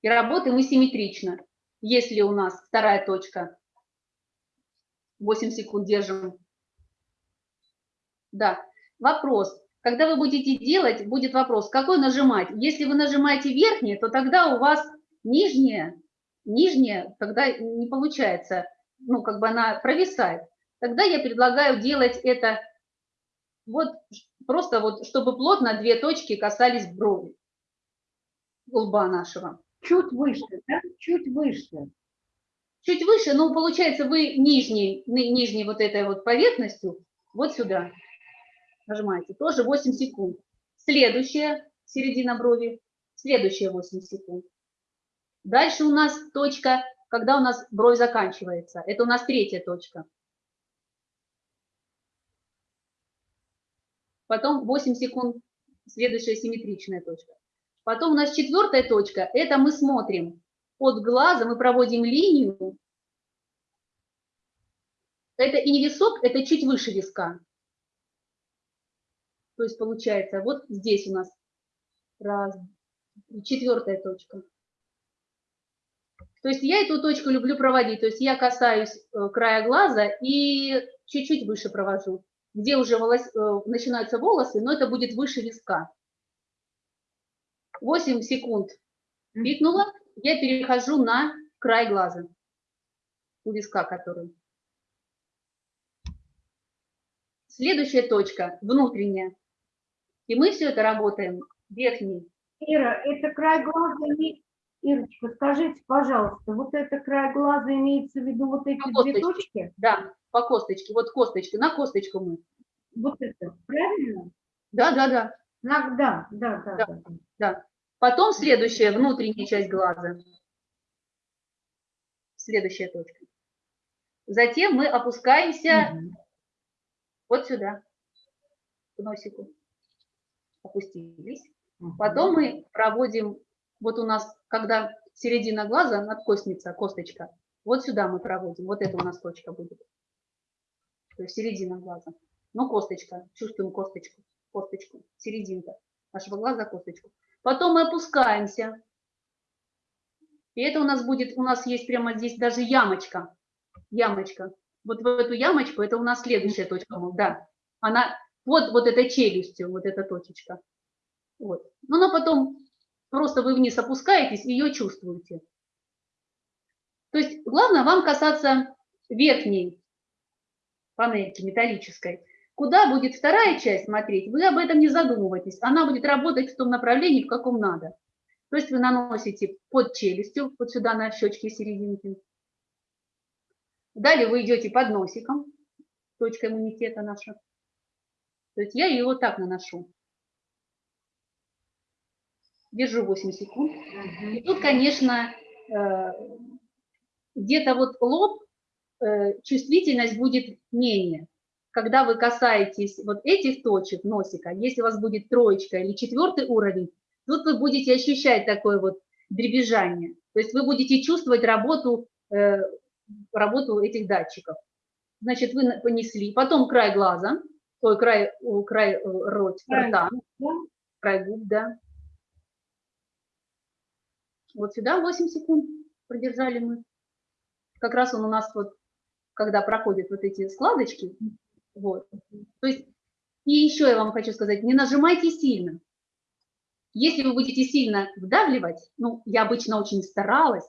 И работаем мы симметрично. Если у нас вторая точка, 8 секунд держим. Да, вопрос. Когда вы будете делать, будет вопрос, какой нажимать. Если вы нажимаете верхнее, то тогда у вас нижняя, нижняя тогда не получается, ну, как бы она провисает. Тогда я предлагаю делать это вот просто вот, чтобы плотно две точки касались брови, лба нашего. Чуть выше, да? Чуть выше. Чуть выше, ну, получается, вы нижней, ни- нижней вот этой вот поверхностью вот сюда нажимаете. Тоже 8 секунд. Следующая середина брови, следующие 8 секунд. Дальше у нас точка, когда у нас бровь заканчивается. Это у нас третья точка. Потом 8 секунд, следующая симметричная точка. Потом у нас четвертая точка, это мы смотрим под глазом, мы проводим линию. Это и не висок, это чуть выше виска. То есть получается, вот здесь у нас раз, четвертая точка. То есть я эту точку люблю проводить, то есть я касаюсь э, края глаза и чуть-чуть выше провожу, где уже волос- э, начинаются волосы, но это будет выше виска. 8 секунд пикнула, я перехожу на край глаза, у виска который. Следующая точка, внутренняя. И мы все это работаем верхней. Ира, это край глаза имеет... Ирочка, скажите, пожалуйста, вот это край глаза имеется в виду вот эти Ну, две косточки. точки? Да, по косточке, вот косточка, на косточку мы. Вот это, правильно? Да, да, да. На- Да, да, да, Да. да. Потом следующая, внутренняя часть глаза. Следующая точка. Затем мы опускаемся Мгм. вот сюда, к носику. Опустились. Мгм. Потом мы проводим, вот у нас, когда середина глаза, надкостница, косточка, вот сюда мы проводим, вот это у нас точка будет. То есть середина глаза. Ну, косточка, чувствуем косточку, косточку, серединка нашего глаза, косточку. Потом мы опускаемся. И это у нас будет, у нас есть прямо здесь даже ямочка, ямочка. Вот в эту ямочку, это у нас следующая точка, да. Она, вот, вот этой челюстью, вот эта точечка. Вот. Ну, но потом просто вы вниз опускаетесь и ее чувствуете. То есть главное вам касаться верхней панельки металлической. Куда будет вторая часть смотреть, вы об этом не задумывайтесь. Она будет работать в том направлении, в каком надо. То есть вы наносите под челюстью, вот сюда на щечки серединки. Далее вы идете под носиком, точка иммунитета наша. То есть я ее вот так наношу. Держу 8 секунд. И тут, конечно, э, где-то вот лоб, чувствительность будет менее. Когда вы касаетесь вот этих точек носика, если у вас будет троечка или четвертый уровень, тут вы будете ощущать такое вот дребезжание. То есть вы будете чувствовать работу, э, работу этих датчиков. Значит, вы понесли, потом край глаза, ой, край, край э, рот, Край рта, Да? край губ, да. Вот сюда 8 секунд продержали мы. Как раз он у нас вот, когда проходят вот эти складочки, вот. То есть, и еще я вам хочу сказать, не нажимайте сильно. Если вы будете сильно вдавливать, ну, я обычно очень старалась,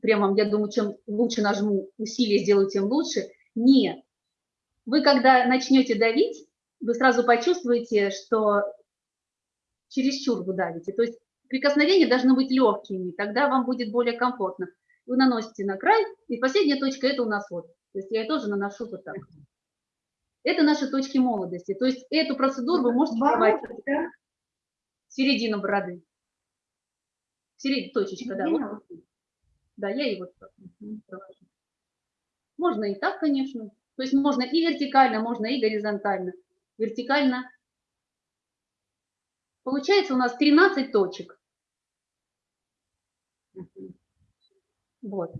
прямо, я думаю, чем лучше нажму, усилие сделаю, тем лучше. Нет. Вы, когда начнете давить, вы сразу почувствуете, что чересчур вы давите. То есть прикосновения должны быть легкими, тогда вам будет более комфортно. Вы наносите на край, и последняя точка это у нас вот. То есть я ее тоже наношу вот так. Это наши точки молодости. То есть эту процедуру вы можете проводить да? середину бороды. Середина точечка, да. вот. Да, я и вот так провожу. Можно и так, конечно. То есть можно и вертикально, можно и горизонтально. Вертикально. Получается у нас 13 точек. Вот.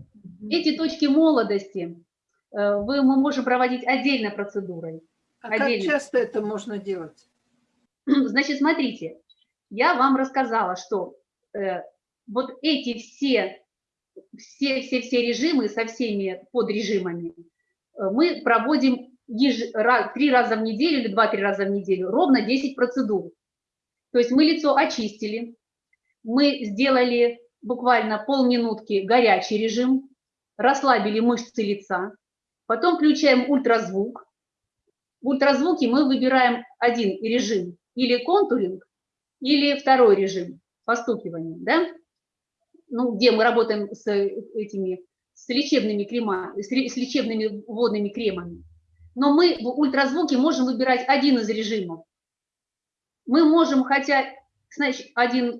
Эти точки молодости э, вы, мы можем проводить отдельно процедурой. А как отдельно. часто это можно делать? Значит, смотрите, я вам рассказала, что э, вот эти все, все, все, все режимы со всеми подрежимами э, мы проводим еж- ра- три раза в неделю или два-три раза в неделю, ровно 10 процедур. То есть мы лицо очистили, мы сделали буквально полминутки горячий режим, расслабили мышцы лица, потом включаем ультразвук. В ультразвуке мы выбираем один режим, или контуринг, или второй режим, постукивание, да? Ну, где мы работаем с этими, с лечебными ре- с лечебными водными кремами. Но мы в ультразвуке можем выбирать один из режимов. Мы можем, хотя, значит, один,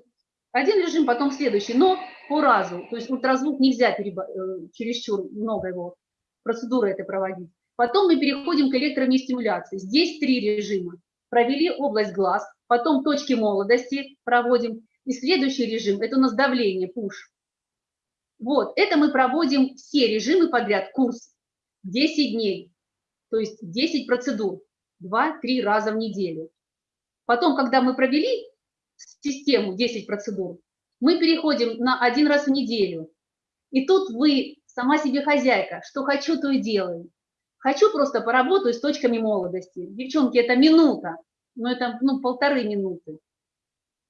один режим, потом следующий, но по разу. То есть ультразвук нельзя переба- э, чересчур много его процедуры это проводить. Потом мы переходим к электромиостимуляции. Здесь три режима. Провели область глаз, потом точки молодости проводим. И следующий режим – это у нас давление, пуш. Вот, это мы проводим все режимы подряд, курс, 10 дней, то есть 10 процедур, 2-3 раза в неделю. Потом, когда мы провели систему 10 процедур, мы переходим на один раз в неделю. И тут вы сама себе хозяйка, что хочу, то и делаю. Хочу просто поработаю с точками молодости. Девчонки, это минута, но это ну, полторы минуты.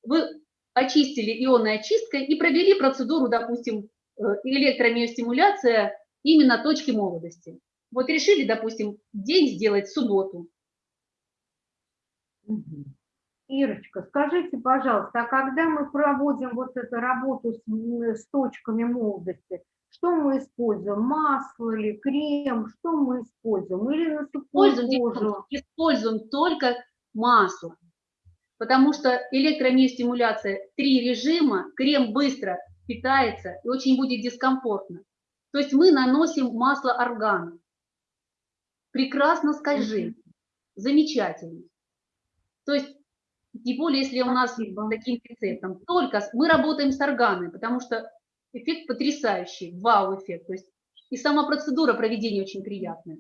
Вы очистили ионной очисткой и провели процедуру, допустим, э, электромиостимуляция именно точки молодости. Вот решили, допустим, день сделать в субботу. Мгм. Ирочка, скажите, пожалуйста, а когда мы проводим вот эту работу с, с точками молодости, что мы используем? Масло или крем? Что мы используем? Или на сухую Используем, кожу? используем только масло, потому что электромиостимуляция три режима, крем быстро питается и очень будет дискомфортно. То есть мы наносим масло органа. Прекрасно скольжит, замечательно. То есть, тем более, если у нас Спасибо. таким рецептом, только мы работаем с органой, потому что эффект потрясающий, вау-эффект. То есть и сама процедура проведения очень приятная.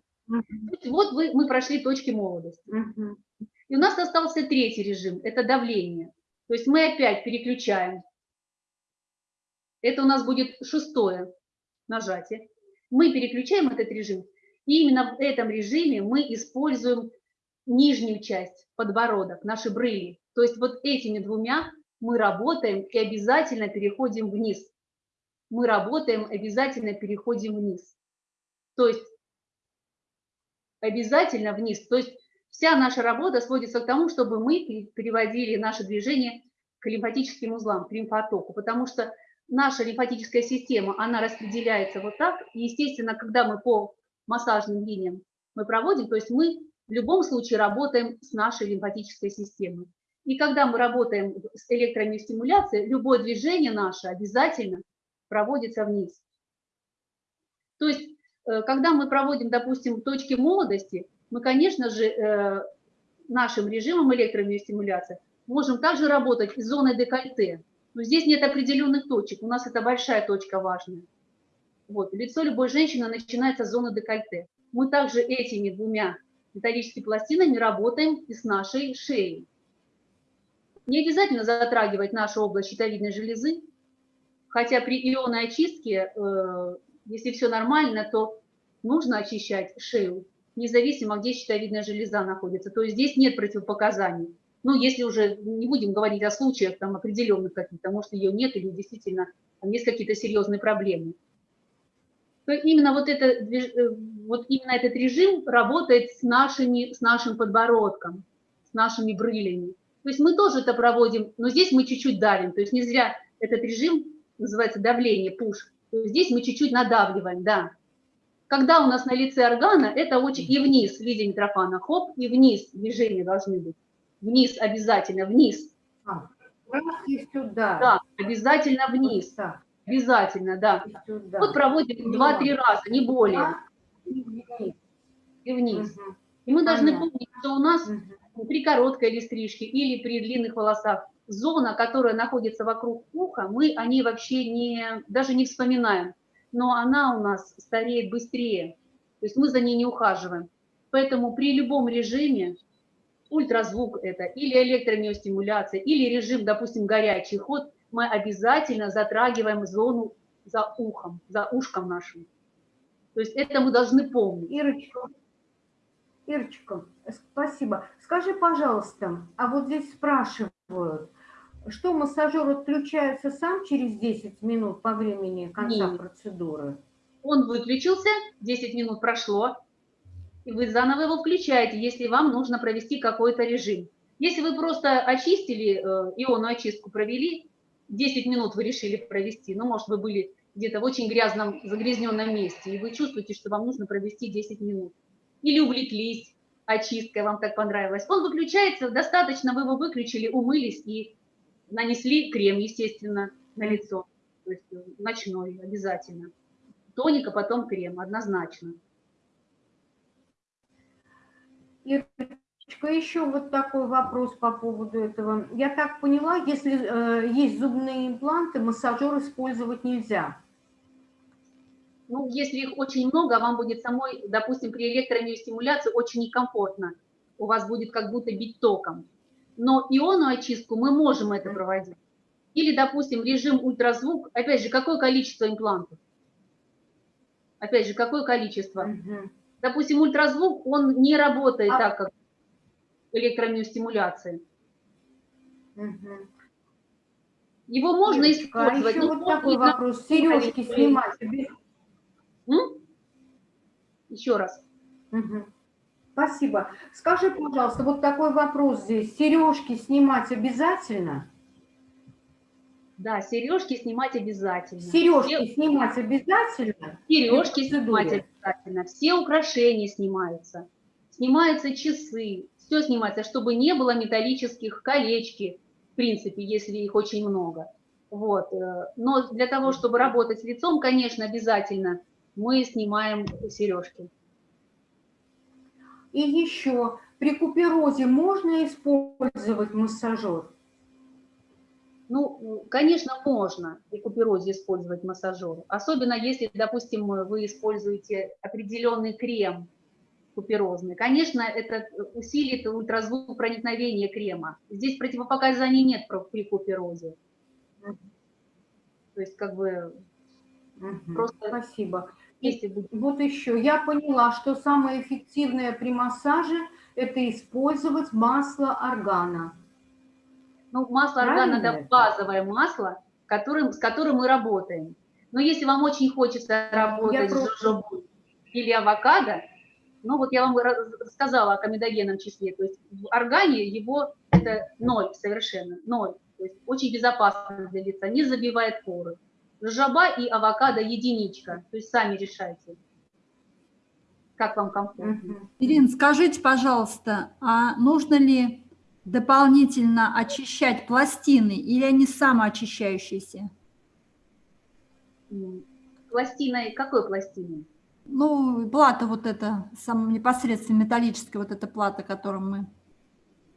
Есть вот вы, мы прошли точки молодости. Мгм. И у нас остался третий режим, это давление. То есть мы опять переключаем. Это у нас будет шестое нажатие. Мы переключаем этот режим. И именно в этом режиме мы используем нижнюю часть, подбородок, наши брыли. То есть вот этими двумя мы работаем и обязательно переходим вниз. Мы работаем, обязательно переходим вниз. То есть обязательно вниз. То есть вся наша работа сводится к тому, чтобы мы пере- переводили наше движение к лимфатическим узлам, к лимфотоку, потому что наша лимфатическая система, она распределяется вот так, и, естественно, когда мы по массажным линиям мы проводим, то есть мы в любом случае работаем с нашей лимфатической системой. И когда мы работаем с электромиостимуляцией, любое движение наше обязательно проводится вниз. То есть, э, когда мы проводим, допустим, точки молодости, мы, конечно же, э, нашим режимом электромиостимуляции можем также работать и с зоной декольте. Но здесь нет определенных точек, у нас это большая точка важная. Вот, лицо любой женщины начинается с зоны декольте. Мы также этими двумя металлическими пластинами работаем и с нашей шеей. Не обязательно затрагивать нашу область щитовидной железы, хотя при ионной очистке, э, если все нормально, то нужно очищать шею, независимо, где щитовидная железа находится. То есть здесь нет противопоказаний. Ну, если уже не будем говорить о случаях там определенных каких-то, может, ее нет или действительно там есть какие-то серьезные проблемы. То именно вот, это, э, вот именно этот режим работает с, нашими, с нашим подбородком, с нашими брылями. То есть мы тоже это проводим, но здесь мы чуть-чуть давим. То есть не зря этот режим называется давление, пуш. То есть здесь мы чуть-чуть надавливаем, да. Когда у нас на лице органа, это очень и вниз в виде митрофана, хоп, и вниз движения должны быть. Вниз обязательно, вниз. Раз и сюда. Да, обязательно вниз. Вот так, Обязательно, да. Вот проводим два-три раза, не более. И вниз. И вниз. Мгм. И мы должны Понятно. помнить, что у нас при короткой или стрижке или при длинных волосах зона, которая находится вокруг уха, мы о ней вообще не, даже не вспоминаем. но она у нас стареет быстрее. То есть мы за ней не ухаживаем. Поэтому при любом режиме, ультразвук это, или электромиостимуляция, или режим, допустим, горячий ход, мы обязательно затрагиваем зону за ухом, за ушком нашим. То есть это мы должны помнить. Ирочка, Ирочка, спасибо. Скажи, пожалуйста, а вот здесь спрашивают, что массажер отключается сам через 10 минут по времени конца Нет. процедуры? Он выключился, 10 минут прошло, и вы заново его включаете, если вам нужно провести какой-то режим. Если вы просто очистили, э, ионную очистку провели, 10 минут вы решили провести, ну, может, вы были где-то в очень грязном, загрязненном месте, и вы чувствуете, что вам нужно провести 10 минут. Или увлеклись очисткой, вам так понравилось. Он выключается, достаточно, вы его выключили, умылись и нанесли крем, естественно, на лицо. То есть э, ночной обязательно. Тоник, а потом крем, однозначно. Ирочка, еще вот такой вопрос по поводу этого. Я так поняла, если э, есть зубные импланты, массажер использовать нельзя. Ну, если их очень много, вам будет самой, допустим, при электромиостимуляции очень некомфортно. У вас будет как будто бить током. Но ионную очистку мы можем это проводить. Или, допустим, режим ультразвук. Опять же, какое количество имплантов? Опять же, какое количество? Мгм. Допустим, ультразвук, он не работает А- так, как электромиостимуляция. Мгм. Его можно Ирочка, а использовать. еще но вот такой вопрос. Сережки снимать М? Еще раз. Спасибо. Скажи, пожалуйста, вот такой вопрос здесь. Сережки снимать обязательно? Да, сережки снимать обязательно. Сережки снимать обязательно? Сережки снимать обязательно, все украшения снимаются, снимаются часы, все снимается, чтобы не было металлических колечки, в принципе, если их очень много. Вот. э, Но для того, чтобы работать с лицом, конечно, обязательно мы снимаем сережки. И еще, при куперозе можно использовать массажер? Ну, конечно, можно при куперозе использовать массажер, особенно если, допустим, вы используете определенный крем куперозный. Конечно, это усилит ультразвук проникновения крема. Здесь противопоказаний нет при куперозе. То есть, как бы, Мгм. Просто- Спасибо. Если будет... Вот еще, я поняла, что самое эффективное при массаже – это использовать масло органа. Ну, масло Правильно органа – это базовое масло, которым, с которым мы работаем. Но если вам очень хочется работать с просто- жожобой или авокадо, ну вот я вам ра- рассказала о комедогенном числе, то есть в органе его это ноль совершенно, ноль. То есть очень безопасно для лица, не забивает поры. Жожоба и авокадо единичка, то есть сами решайте, как вам комфортно. Мгм. Ирина, скажите, пожалуйста, а нужно ли дополнительно очищать пластины или они самоочищающиеся? М. Пластиной, какой пластиной? Ну, плата вот эта, сам, непосредственно металлическая вот эта плата, которую мы...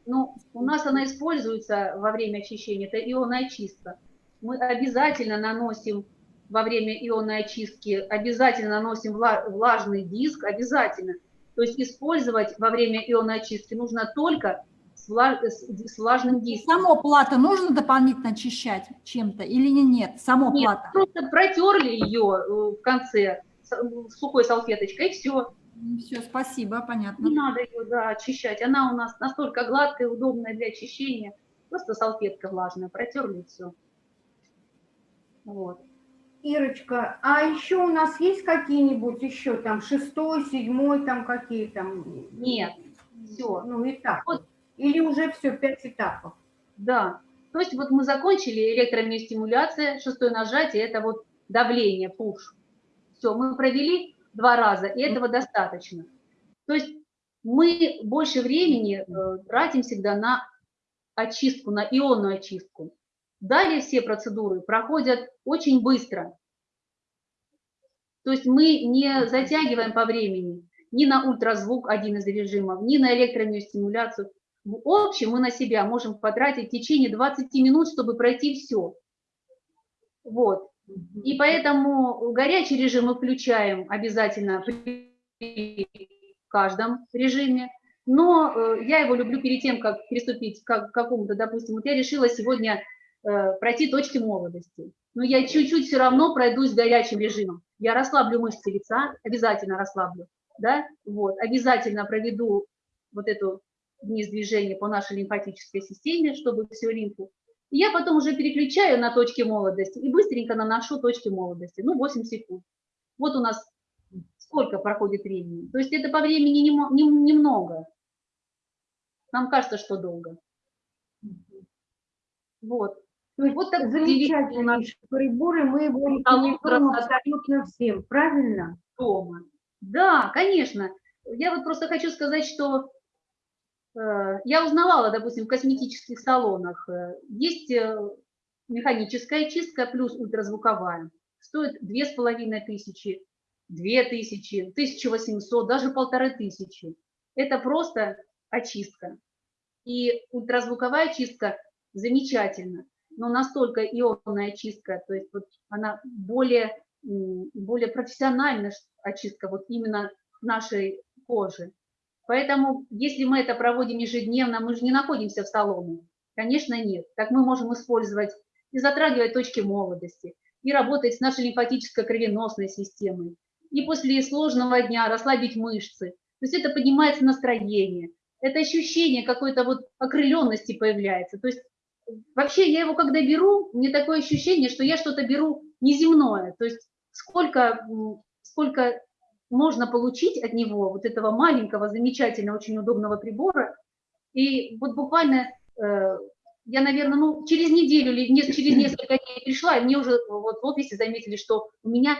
Ну, у нас она используется во время очищения, это ионная очистка. Мы обязательно наносим во время ионной очистки, обязательно наносим вла- влажный диск, обязательно. То есть использовать во время ионной очистки нужно только с, вла- с- влажным диском. Само плата нужно дополнительно очищать чем-то или не- нет? Само Нет, плата. просто протерли ее э, в конце сухой салфеточкой, и все. Все, спасибо, понятно. Не надо ее да, очищать. Она у нас настолько гладкая, удобная для очищения. Просто салфетка влажная, протерли и все. Вот. Ирочка, а еще у нас есть какие-нибудь еще там шестой, седьмой, там какие там? Нет, все. Ну, этапы. Вот. Или уже все, пять этапов? Да. То есть вот мы закончили электромиостимуляция, шестое нажатие, это вот давление, пуш. Все, мы провели два раза, и этого достаточно. То есть мы больше времени э, тратим всегда на очистку, на ионную очистку. Далее все процедуры проходят очень быстро. То есть мы не затягиваем по времени ни на ультразвук, один из режимов, ни на электромиостимуляцию. В общем, мы на себя можем потратить в течение 20 минут, чтобы пройти все. Вот. И поэтому горячий режим мы включаем обязательно при каждом режиме. Но э, я его люблю перед тем, как приступить к какому-то, допустим, вот я решила сегодня пройти точки молодости. Но я чуть-чуть все равно пройдусь горячим режимом. Я расслаблю мышцы лица, обязательно расслаблю, да, вот, обязательно проведу вот эту вниз движение по нашей лимфатической системе, чтобы всю лимфу. И я потом уже переключаю на точки молодости и быстренько наношу точки молодости, ну, 8 секунд. Вот у нас сколько проходит времени. То есть это по времени немного. Нам кажется, что долго. Вот. То есть Вот так удивительно у нас замечательнейший прибор, и мы его рекомендуем абсолютно всем, правильно? дома. Да, конечно. Я вот просто хочу сказать, что э, я узнавала, допустим, в косметических салонах, э, есть э, механическая чистка плюс ультразвуковая. Стоит две с половиной тысячи, две тысячи, 1800, даже полторы тысячи. Это просто очистка. И ультразвуковая чистка замечательна, но настолько ионная чистка, то есть вот она более, более профессиональная очистка вот именно нашей кожи. Поэтому, если мы это проводим ежедневно, мы же не находимся в салоне. Конечно, нет. Так мы можем использовать и затрагивать точки молодости, и работать с нашей лимфатической кровеносной системой, и после сложного дня расслабить мышцы. То есть это поднимается настроение, это ощущение какой-то вот окрыленности появляется. То есть вообще я его когда беру, мне такое ощущение, что я что-то беру неземное. То есть сколько, сколько можно получить от него, вот этого маленького, замечательного, очень удобного прибора. И вот буквально э, я, наверное, ну, через неделю или не- через несколько дней пришла, и мне уже вот в офисе заметили, что у меня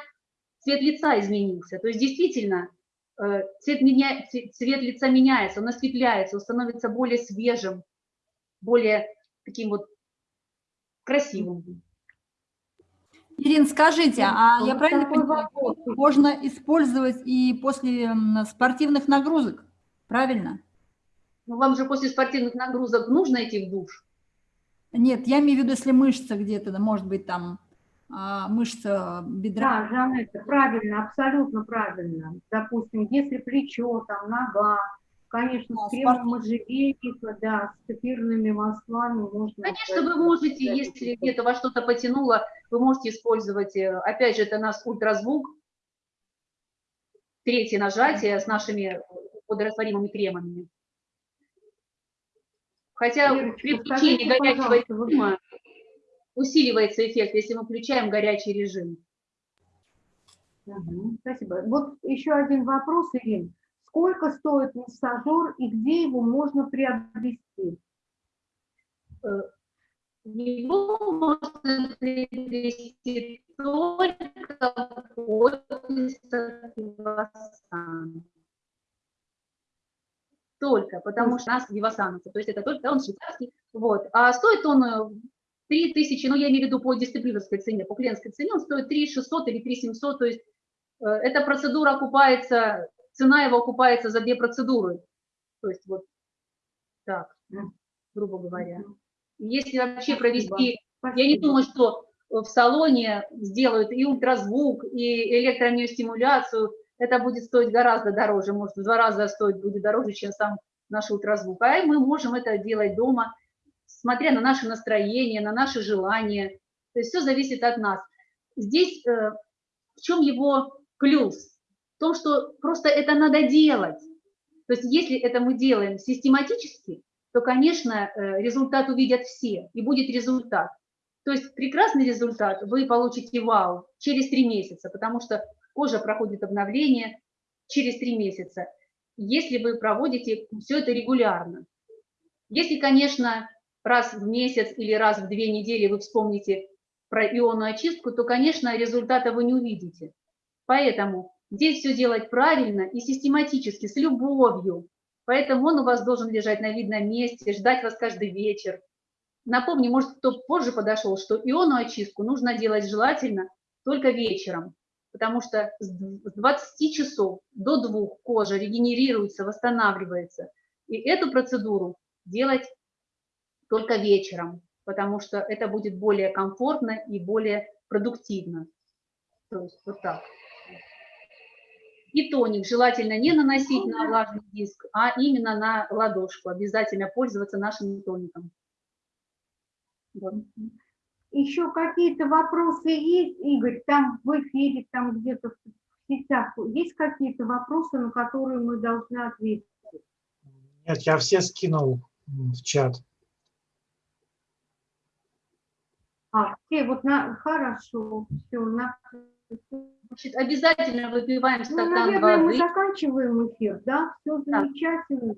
цвет лица изменился. То есть действительно э, цвет, меня, цвет лица меняется, он осветляется, он становится более свежим, более таким вот красивым. Ирин, скажите, а Вот я правильно понимаю, можно использовать и после спортивных нагрузок, правильно? Ну, вам же после спортивных нагрузок нужно идти в душ. Нет, я имею в виду, если мышца где-то, да, может быть, там а, мышца бедра. Да, Жанетта, правильно, абсолютно правильно. Допустим, если плечо, там, нога, конечно, Да, с кремом можжевельника, да, с эфирными маслами можно... Конечно, вы можете, если где-то вас что-то потянуло, вы можете использовать, э, опять же, это у нас ультразвук, третье нажатие с нашими водорастворимыми кремами. Хотя Ирочка, при включении горячего режима усиливается эффект, если мы включаем горячий режим. Спасибо. Вот еще один вопрос, Ирин. Сколько стоит массажер и где его можно приобрести? Его можно приобрести только после Вивасан. Только, потому что у нас Вивасановцы, то есть это только он швейцарский. Вот. А стоит он э, 3 тысячи, ну я имею в виду по дисциплинарской цене, по клиентской цене, он стоит 3 600 или 3 700, то есть э, эта процедура окупается, цена его окупается за две процедуры. То есть вот так, Мгм. грубо говоря. Если вообще провести, я не думаю, что в салоне сделают и ультразвук, и электромиостимуляцию, это будет стоить гораздо дороже, может в два раза стоить будет дороже, чем сам наш ультразвук. А мы можем это делать дома, смотря на наше настроение, на наши желания. То есть все зависит от нас. Здесь э, в чем его плюс? Том, что просто это надо делать. То есть если это мы делаем систематически, то, конечно, э, результат увидят все, и будет результат. То есть прекрасный результат вы получите вау через три месяца, потому что кожа проходит обновление через три месяца, если вы проводите все это регулярно. Если, конечно, раз в месяц или раз в две недели вы вспомните про ионную очистку, то, конечно, результата вы не увидите. Поэтому здесь все делать правильно и систематически, с любовью. Поэтому он у вас должен лежать на видном месте, ждать вас каждый вечер. Напомню, может, кто позже подошел, что ионную очистку нужно делать желательно только вечером, потому что с 20 часов до 2 кожа регенерируется, восстанавливается. И эту процедуру делать только вечером, потому что это будет более комфортно и более продуктивно. То есть вот так. И тоник желательно не наносить на влажный диск, а именно на ладошку. Обязательно пользоваться нашим тоником. Вот. Еще какие-то вопросы есть, Игорь, там в эфире, там где-то в сетях, есть какие-то вопросы, на которые мы должны ответить? Нет, я все скинул в чат. А, все, вот на, хорошо, все, на, Значит, обязательно выпиваем ну, стакан наверное, мы воды. заканчиваем эфир, да? Все Да. замечательно.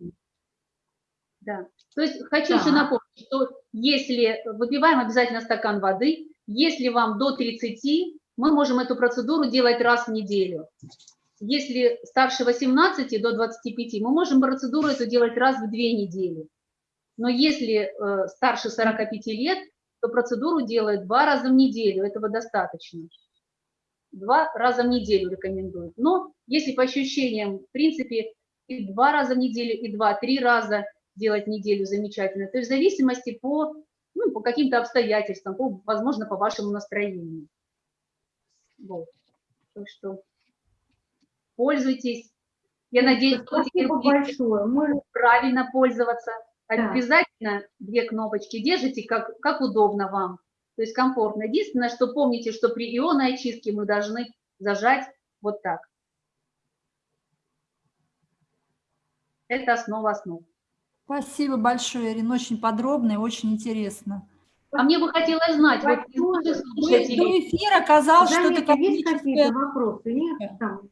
Да. То есть хочу еще Так. напомнить, что если выпиваем обязательно стакан воды, если вам до 30, мы можем эту процедуру делать раз в неделю. Если старше 18 до 25, мы можем процедуру эту делать раз в две недели. Но если э, старше 45 лет, то процедуру делают два раза в неделю, этого достаточно. Два раза в неделю рекомендуют. Но если по ощущениям, в принципе, и два раза в неделю, и два-три раза делать неделю замечательно. То есть в зависимости по, ну, по каким-то обстоятельствам, по, возможно, по вашему настроению. Вот. Так что пользуйтесь. Я надеюсь, что теперь большое. Мы правильно пользоваться. Да. Обязательно две кнопочки держите, как, как удобно вам. То есть комфортно. Единственное, что помните, что при ионной очистке мы должны зажать вот так. Это основа основ. Спасибо большое, Ирина, очень подробно и очень интересно. А мне бы хотелось знать, вот наших До слушателей, эфира казалось, что это какие-то вопросы? Нет? Там?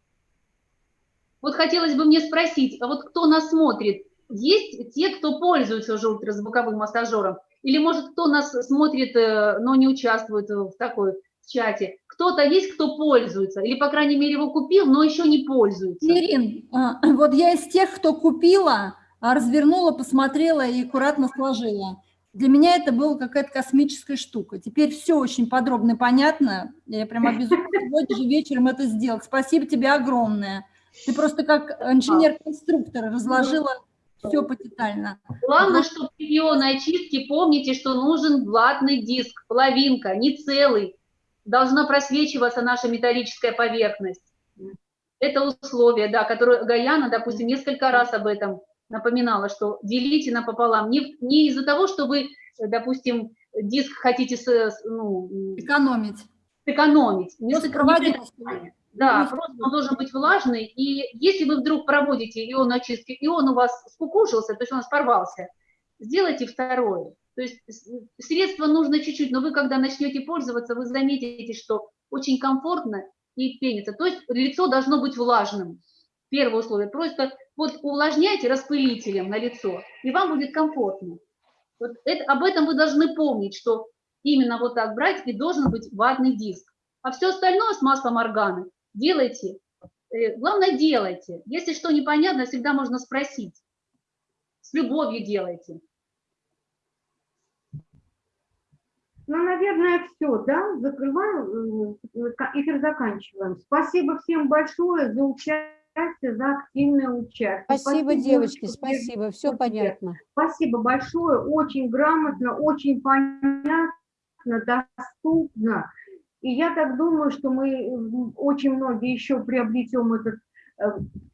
вот хотелось бы мне спросить, а вот кто нас смотрит, есть те, кто пользуется уже ультразвуковым массажером? Или, может, кто нас смотрит, э, но не участвует в такой чате? Кто-то есть, кто пользуется? Или, по крайней мере, его купил, но еще не пользуется? Ирин, а, вот я из тех, кто купила, а, развернула, посмотрела и аккуратно сложила. Для меня это была какая-то космическая штука. Теперь все очень подробно и понятно. Я прям обязуюсь сегодня же вечером это сделать. Спасибо тебе огромное. Ты просто как инженер-конструктор разложила все потетально. Главное, что при ионной очистке помните, что нужен ватный диск, половинка, не целый. Должна просвечиваться наша металлическая поверхность. Это условие, да, которое Гаяна, допустим, несколько раз об этом напоминала, что делите напополам. Не, не из-за того, что вы, допустим, диск хотите ну, Экономить. сэкономить. Не Просто сэк- проводить. Да, Ну, просто он должен быть влажный. И если вы вдруг проводите ион очистки, и он у вас скукожился, то есть он у вас порвался, сделайте второе. То есть с- средства нужно чуть-чуть, но вы, когда начнете пользоваться, вы заметите, что очень комфортно и пенится. То есть лицо должно быть влажным. Первое условие. Просто вот увлажняйте распылителем на лицо, и вам будет комфортно. Вот это, об этом вы должны помнить, что именно вот так брать, и должен быть ватный диск. А все остальное с маслом органы делайте. Э, Главное, делайте. Если что непонятно, всегда можно спросить. С любовью делайте. Ну, наверное, все, да? Закрываю, э, ка- эфир заканчиваем. Спасибо всем большое за участие, за активное участие. Спасибо, девочки, что спасибо, все понятно. Спасибо большое, очень грамотно, очень понятно, доступно. И я так думаю, что мы очень многие еще приобретем этот э,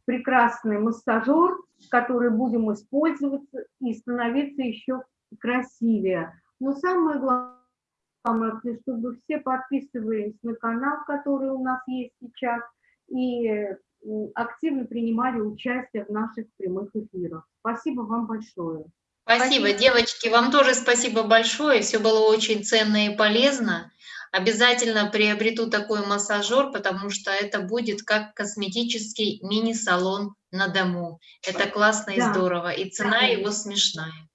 прекрасный массажер, который будем использовать и становиться еще красивее. Но самое главное, чтобы все подписывались на канал, который у нас есть сейчас, и м, активно принимали участие в наших прямых эфирах. Спасибо вам большое. Спасибо, девочки, вам тоже спасибо большое. Все было очень ценно и полезно. Обязательно приобрету такой массажер, потому что это будет как косметический мини-салон на дому. Это классно и Да. здорово, и цена Да. его смешная.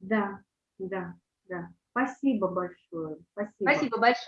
Да, да, да. Спасибо большое. Спасибо. Спасибо большое.